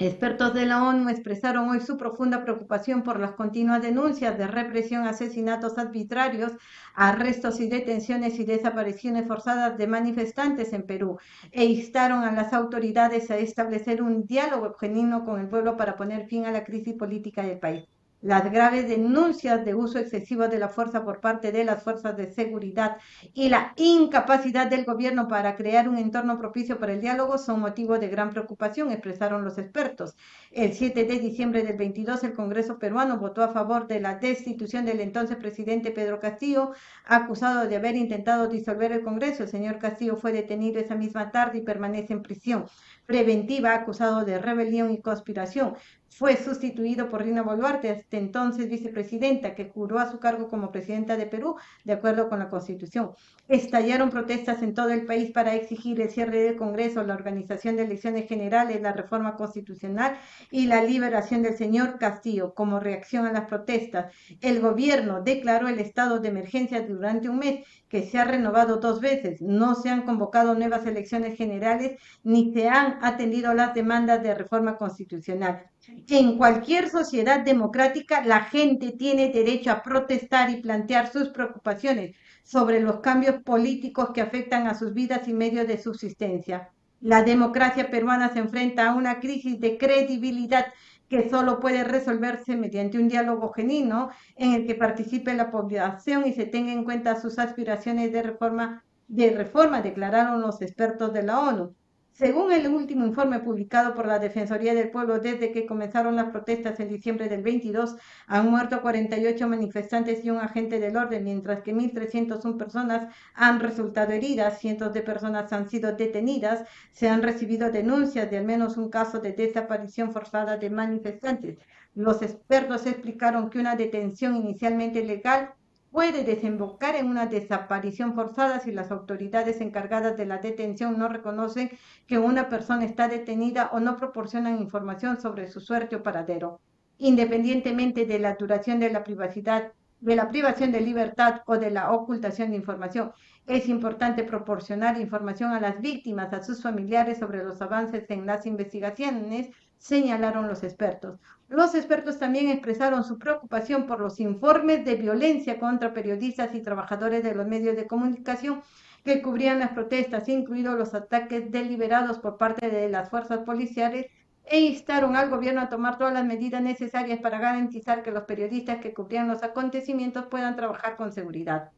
Speaker 1: Expertos de la ONU expresaron hoy su profunda preocupación por las continuas denuncias de represión, asesinatos arbitrarios, arrestos y detenciones y desapariciones forzadas de manifestantes en Perú e instaron a las autoridades a establecer un diálogo genuino con el pueblo para poner fin a la crisis política del país. Las graves denuncias de uso excesivo de la fuerza por parte de las fuerzas de seguridad y la incapacidad del gobierno para crear un entorno propicio para el diálogo son motivo de gran preocupación, expresaron los expertos. El 7 de diciembre del 22, el Congreso peruano votó a favor de la destitución del entonces presidente Pedro Castillo, acusado de haber intentado disolver el Congreso. El señor Castillo fue detenido esa misma tarde y permanece en prisión preventiva, acusado de rebelión y conspiración. Fue sustituido por Rina Boluarte, hasta entonces vicepresidenta, que juró a su cargo como presidenta de Perú, de acuerdo con la Constitución. Estallaron protestas en todo el país para exigir el cierre del Congreso, la organización de elecciones generales, la reforma constitucional y la liberación del señor Castillo. Como reacción a las protestas, el gobierno declaró el estado de emergencia durante un mes, que se ha renovado dos veces. No se han convocado nuevas elecciones generales ni se han atendido las demandas de reforma constitucional. En cualquier sociedad democrática, la gente tiene derecho a protestar y plantear sus preocupaciones sobre los cambios políticos que afectan a sus vidas y medios de subsistencia. La democracia peruana se enfrenta a una crisis de credibilidad que solo puede resolverse mediante un diálogo genuino en el que participe la población y se tenga en cuenta sus aspiraciones de reforma, de reforma declararon los expertos de la ONU. Según el último informe publicado por la Defensoría del Pueblo desde que comenzaron las protestas en diciembre del 22, han muerto 48 manifestantes y un agente del orden, mientras que 1.301 personas han resultado heridas, cientos de personas han sido detenidas, se han recibido denuncias de al menos un caso de desaparición forzada de manifestantes. Los expertos explicaron que una detención inicialmente legal puede desembocar en una desaparición forzada si las autoridades encargadas de la detención no reconocen que una persona está detenida o no proporcionan información sobre su suerte o paradero, independientemente de la duración de la privacidad, de la privación de libertad o de la ocultación de información. Es importante proporcionar información a las víctimas, a sus familiares sobre los avances en las investigaciones, señalaron los expertos. Los expertos también expresaron su preocupación por los informes de violencia contra periodistas y trabajadores de los medios de comunicación que cubrían las protestas, incluidos los ataques deliberados por parte de las fuerzas policiales, e instaron al gobierno a tomar todas las medidas necesarias para garantizar que los periodistas que cubrían los acontecimientos puedan trabajar con seguridad.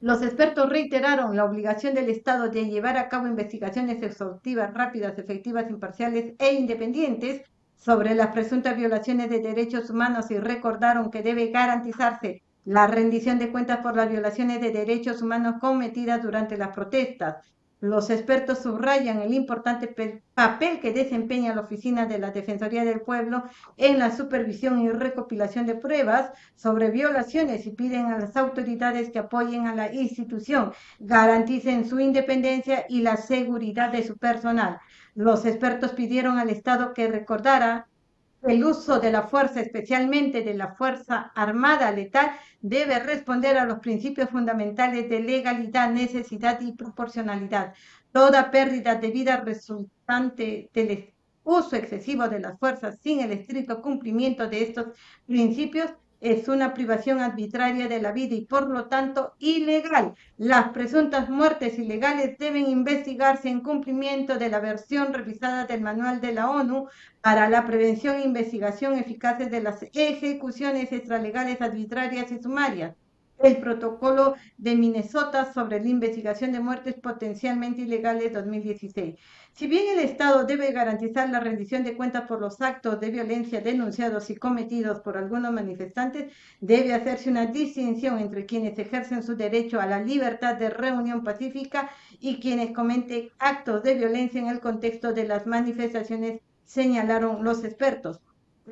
Speaker 1: Los expertos reiteraron la obligación del Estado de llevar a cabo investigaciones exhaustivas, rápidas, efectivas, imparciales e independientes sobre las presuntas violaciones de derechos humanos y recordaron que debe garantizarse la rendición de cuentas por las violaciones de derechos humanos cometidas durante las protestas, los expertos subrayan el importante papel que desempeña la Oficina de la Defensoría del Pueblo en la supervisión y recopilación de pruebas sobre violaciones y piden a las autoridades que apoyen a la institución, garanticen su independencia y la seguridad de su personal. Los expertos pidieron al Estado que recordara el uso de la fuerza, especialmente de la Fuerza Armada Letal, debe responder a los principios fundamentales de legalidad, necesidad y proporcionalidad. Toda pérdida de vida resultante del uso excesivo de las fuerzas sin el estricto cumplimiento de estos principios es una privación arbitraria de la vida y por lo tanto ilegal. Las presuntas muertes ilegales deben investigarse en cumplimiento de la versión revisada del Manual de la ONU para la prevención e investigación eficaces de las ejecuciones extralegales arbitrarias y sumarias el protocolo de Minnesota sobre la investigación de muertes potencialmente ilegales 2016. Si bien el Estado debe garantizar la rendición de cuentas por los actos de violencia denunciados y cometidos por algunos manifestantes, debe hacerse una distinción entre quienes ejercen su derecho a la libertad de reunión pacífica y quienes cometen actos de violencia en el contexto de las manifestaciones, señalaron los expertos.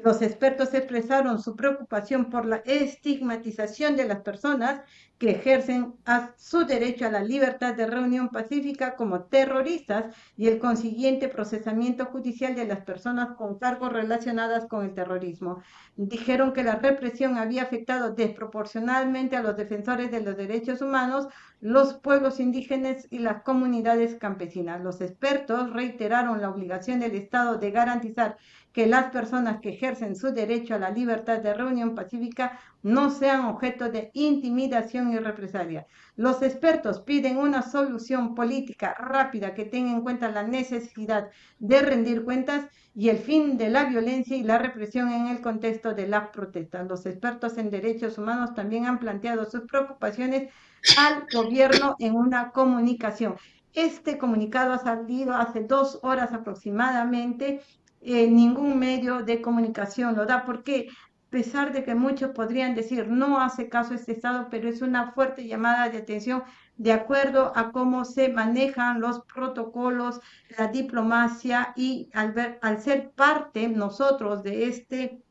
Speaker 1: Los expertos expresaron su preocupación por la estigmatización de las personas que ejercen su derecho a la libertad de reunión pacífica como terroristas y el consiguiente procesamiento judicial de las personas con cargos relacionadas con el terrorismo. Dijeron que la represión había afectado desproporcionalmente a los defensores de los derechos humanos, los pueblos indígenas y las comunidades campesinas. Los expertos reiteraron la obligación del Estado de garantizar que las personas que ejercen su derecho a la libertad de reunión pacífica no sean objeto de intimidación y represalia. Los expertos piden una solución política rápida que tenga en cuenta la necesidad de rendir cuentas y el fin de la violencia y la represión en el contexto de las protestas. Los expertos en derechos humanos también han planteado sus preocupaciones al gobierno en una comunicación. Este comunicado ha salido hace dos horas aproximadamente eh, ningún medio de comunicación lo da, porque a pesar de que muchos podrían decir no hace caso este Estado, pero es una fuerte llamada de atención de acuerdo a cómo se manejan los protocolos, la diplomacia y al, ver, al ser parte nosotros de este,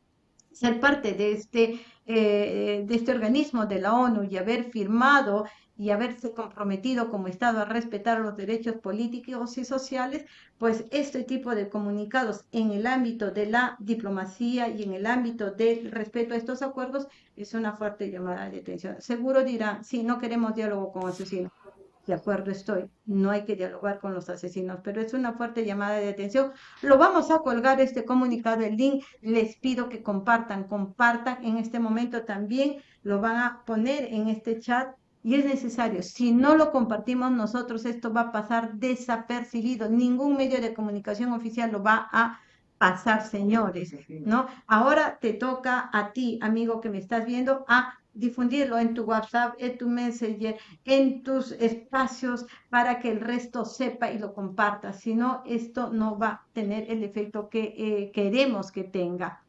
Speaker 1: ser parte de este, eh, de este organismo de la ONU y haber firmado y haberse comprometido como Estado a respetar los derechos políticos y sociales, pues este tipo de comunicados en el ámbito de la diplomacia y en el ámbito del respeto a estos acuerdos es una fuerte llamada de atención. Seguro dirán, sí, no queremos diálogo con asesinos. De acuerdo estoy, no hay que dialogar con los asesinos, pero es una fuerte llamada de atención. Lo vamos a colgar este comunicado, el link. Les pido que compartan, compartan en este momento también. Lo van a poner en este chat y es necesario. Si no lo compartimos nosotros, esto va a pasar desapercibido. Ningún medio de comunicación oficial lo va a pasar, señores, ¿no? Ahora te toca a ti, amigo que me estás viendo, a difundirlo en tu WhatsApp, en tu Messenger, en tus espacios para que el resto sepa y lo comparta. Si no, esto no va a tener el efecto que eh, queremos que tenga.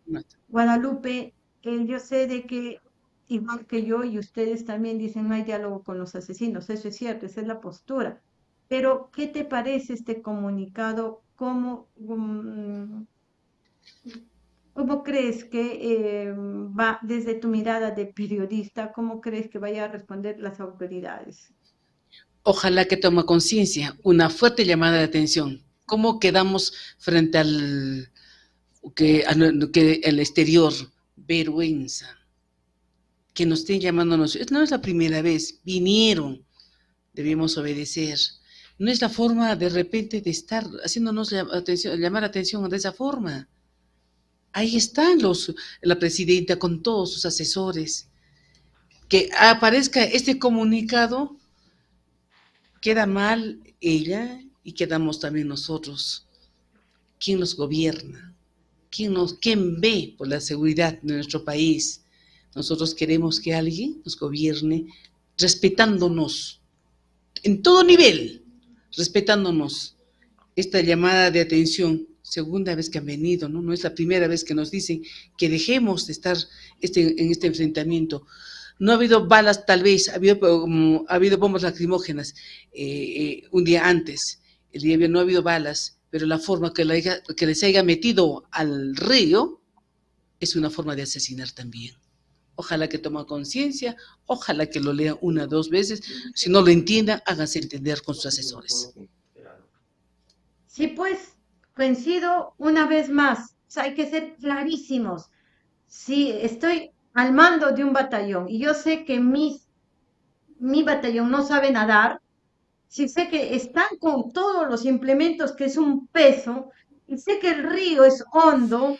Speaker 1: Guadalupe, eh, yo sé de que igual que yo y ustedes también dicen no hay diálogo con los asesinos, eso es cierto, esa es la postura. Pero, ¿qué te parece este comunicado? ¿Cómo, mm, cómo crees que eh, va desde tu mirada de periodista? ¿Cómo crees que vaya a responder las autoridades?
Speaker 2: Ojalá que tome conciencia, una fuerte llamada de atención. ¿Cómo quedamos frente al que, que el exterior? Vergüenza que nos estén llamándonos. No es la primera vez, vinieron, debemos obedecer. No es la forma de repente de estar haciéndonos atención, llamar atención de esa forma. Ahí están los, la presidenta con todos sus asesores. Que aparezca este comunicado, queda mal ella y quedamos también nosotros. ¿Quién nos gobierna? ¿Quién, nos, quién ve por la seguridad de nuestro país? Nosotros queremos que alguien nos gobierne respetándonos en todo nivel, respetándonos. Esta llamada de atención, segunda vez que han venido, ¿no? No es la primera vez que nos dicen que dejemos de estar este, en este enfrentamiento. No ha habido balas, tal vez, ha habido, ha habido bombas lacrimógenas eh, eh, un día antes. El día no ha habido balas, pero la forma que, que les haya metido al río es una forma de asesinar también. Ojalá que tome conciencia, ojalá que lo lea una o dos veces. Si no lo entienda, hágase entender con sus asesores.
Speaker 1: Sí, pues, coincido una vez más. hay que ser clarísimos. Si estoy al mando de un batallón y yo sé que mis, mi batallón no sabe nadar, si sé que están con todos los implementos que es un peso, y sé que el río es hondo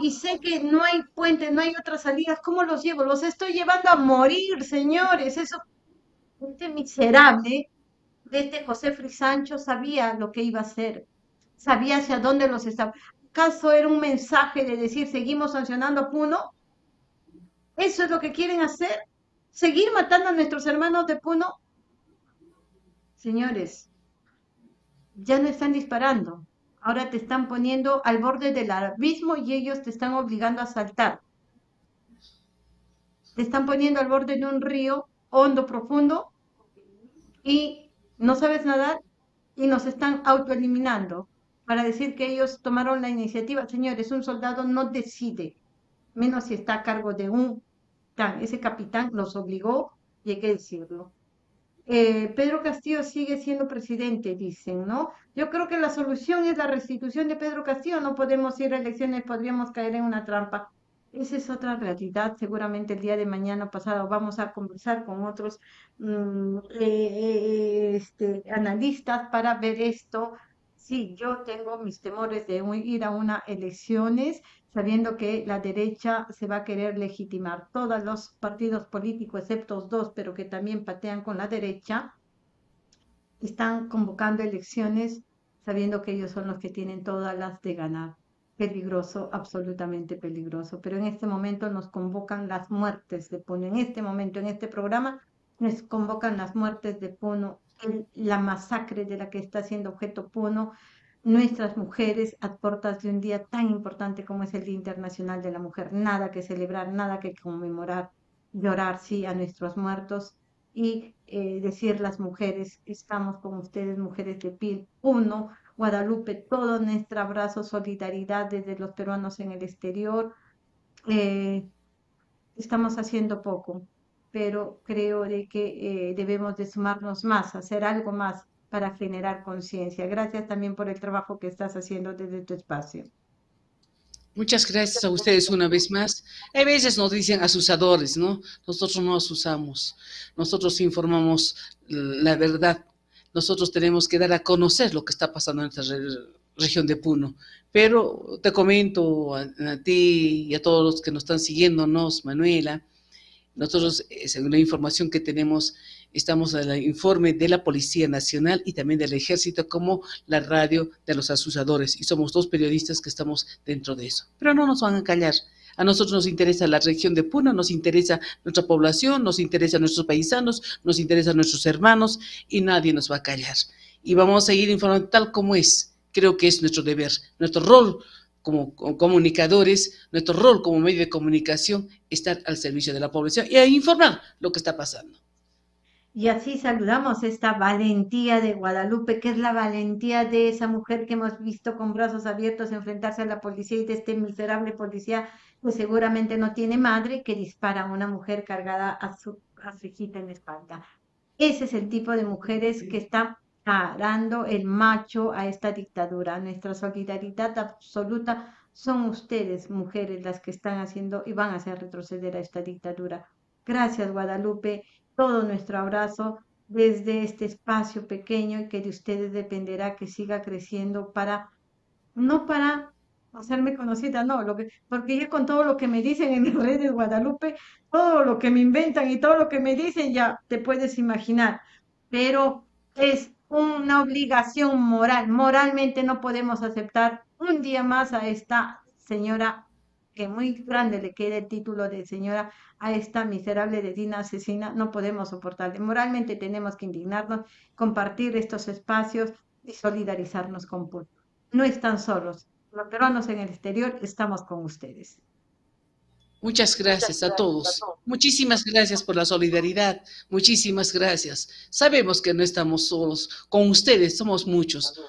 Speaker 1: y sé que no hay puente, no hay otras salidas, ¿cómo los llevo? Los estoy llevando a morir, señores. Eso, este miserable de este José Frisancho sabía lo que iba a hacer, sabía hacia dónde los estaba. ¿Acaso era un mensaje de decir seguimos sancionando a Puno? ¿Eso es lo que quieren hacer? ¿Seguir matando a nuestros hermanos de Puno? Señores, ya no están disparando, ahora te están poniendo al borde del abismo y ellos te están obligando a saltar. Te están poniendo al borde de un río hondo, profundo, y no sabes nadar y nos están autoeliminando para decir que ellos tomaron la iniciativa. Señores, un soldado no decide, menos si está a cargo de un tan. Ese capitán los obligó y hay que decirlo. Eh, Pedro Castillo sigue siendo presidente, dicen, ¿no? Yo creo que la solución es la restitución de Pedro Castillo. No podemos ir a elecciones, podríamos caer en una trampa. Esa es otra realidad. Seguramente el día de mañana pasado vamos a conversar con otros mm, eh, eh, este, analistas para ver esto. Sí, yo tengo mis temores de ir a unas elecciones sabiendo que la derecha se va a querer legitimar. Todos los partidos políticos, excepto dos, pero que también patean con la derecha, están convocando elecciones sabiendo que ellos son los que tienen todas las de ganar. Peligroso, absolutamente peligroso. Pero en este momento nos convocan las muertes de Puno. En este momento, en este programa, nos convocan las muertes de Puno, la masacre de la que está siendo objeto Puno, nuestras mujeres a puertas de un día tan importante como es el Día Internacional de la Mujer. Nada que celebrar, nada que conmemorar, llorar, sí, a nuestros muertos y eh, decir las mujeres, estamos con ustedes, mujeres de piel, uno, Guadalupe, todo nuestro abrazo, solidaridad desde los peruanos en el exterior. Eh, estamos haciendo poco, pero creo de que eh, debemos de sumarnos más, hacer algo más para generar conciencia. Gracias también por el trabajo que estás haciendo desde tu espacio.
Speaker 2: Muchas gracias a ustedes una vez más. A veces nos dicen asusadores, ¿no? Nosotros no asusamos, nosotros informamos la verdad. Nosotros tenemos que dar a conocer lo que está pasando en esta región de Puno. Pero te comento a, a, ti y a todos los que nos están siguiéndonos, Manuela, nosotros, eh, según la información que tenemos, estamos en el informe de la Policía Nacional y también del Ejército como la radio de los asusadores y somos dos periodistas que estamos dentro de eso. Pero no nos van a callar. A nosotros nos interesa la región de Puno, nos interesa nuestra población, nos interesa nuestros paisanos, nos interesa nuestros hermanos y nadie nos va a callar. Y vamos a seguir informando tal como es. Creo que es nuestro deber, nuestro rol como comunicadores, nuestro rol como medio de comunicación, estar al servicio de la población y a informar lo que está pasando.
Speaker 1: Y así saludamos esta valentía de Guadalupe, que es la valentía de esa mujer que hemos visto con brazos abiertos enfrentarse a la policía y de este miserable policía pues seguramente no tiene madre que dispara a una mujer cargada a su, a hijita en la espalda. Ese es el tipo de mujeres que están parando el macho a esta dictadura. Nuestra solidaridad absoluta son ustedes, mujeres, las que están haciendo y van a hacer retroceder a esta dictadura. Gracias, Guadalupe todo nuestro abrazo desde este espacio pequeño y que de ustedes dependerá que siga creciendo para, no para hacerme conocida, no, lo que, porque ya con todo lo que me dicen en las redes Guadalupe, todo lo que me inventan y todo lo que me dicen ya te puedes imaginar, pero es una obligación moral, moralmente no podemos aceptar un día más a esta señora que muy grande le quede el título de señora a esta miserable dedina asesina, no podemos soportarle. Moralmente tenemos que indignarnos, compartir estos espacios y solidarizarnos con Puno. No están solos. Los peruanos en el exterior estamos con ustedes.
Speaker 2: Muchas gracias, a, todos. Muchísimas gracias por la solidaridad. Muchísimas gracias. Sabemos que no estamos solos. Con ustedes somos muchos.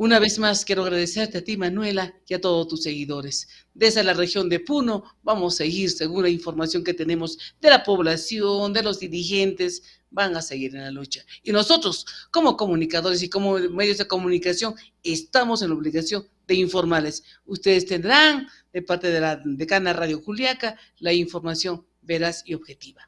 Speaker 2: Una vez más quiero agradecerte a ti, Manuela, y a todos tus seguidores. Desde la región de Puno vamos a seguir según la información que tenemos de la población, de los dirigentes, van a seguir en la lucha. Y nosotros, como comunicadores y como medios de comunicación, estamos en la obligación de informarles. Ustedes tendrán, de parte de la decana Radio Juliaca, la información veraz y objetiva.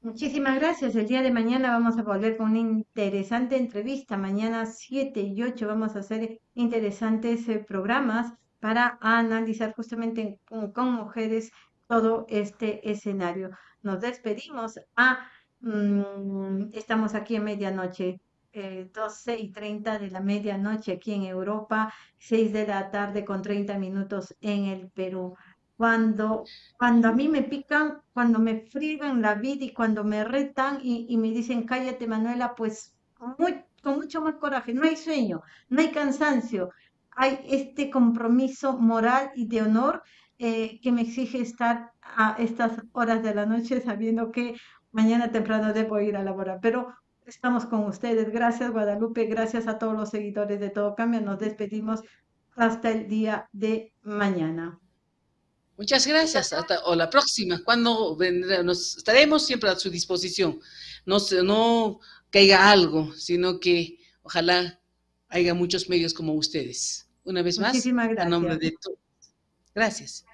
Speaker 1: Muchísimas gracias. El día de mañana vamos a volver con una interesante entrevista. Mañana 7 y 8 vamos a hacer interesantes eh, programas para analizar justamente con, mujeres todo este escenario. Nos despedimos. Ah, mm, estamos aquí en medianoche. Eh, 12 y 30 de la medianoche aquí en Europa, 6 de la tarde con 30 minutos en el Perú. Cuando, cuando a mí me pican, cuando me friegan la vida y cuando me retan y, me dicen, cállate, Manuela, pues con mucho más coraje. No hay sueño, no hay cansancio, hay este compromiso moral y de honor eh, que me exige estar a estas horas de la noche sabiendo que mañana temprano debo ir a laborar. Pero estamos con ustedes. Gracias, Guadalupe. Gracias a todos los seguidores de Todo Cambia. Nos despedimos hasta el día de mañana.
Speaker 2: Muchas gracias. Hasta, o la próxima. Cuando vendrá, nos estaremos siempre a su disposición. No, se- no caiga algo, sino que ojalá haya muchos medios como ustedes. Una vez más,
Speaker 1: Muchísimas
Speaker 2: a nombre
Speaker 1: gracias.
Speaker 2: de todos. Gracias.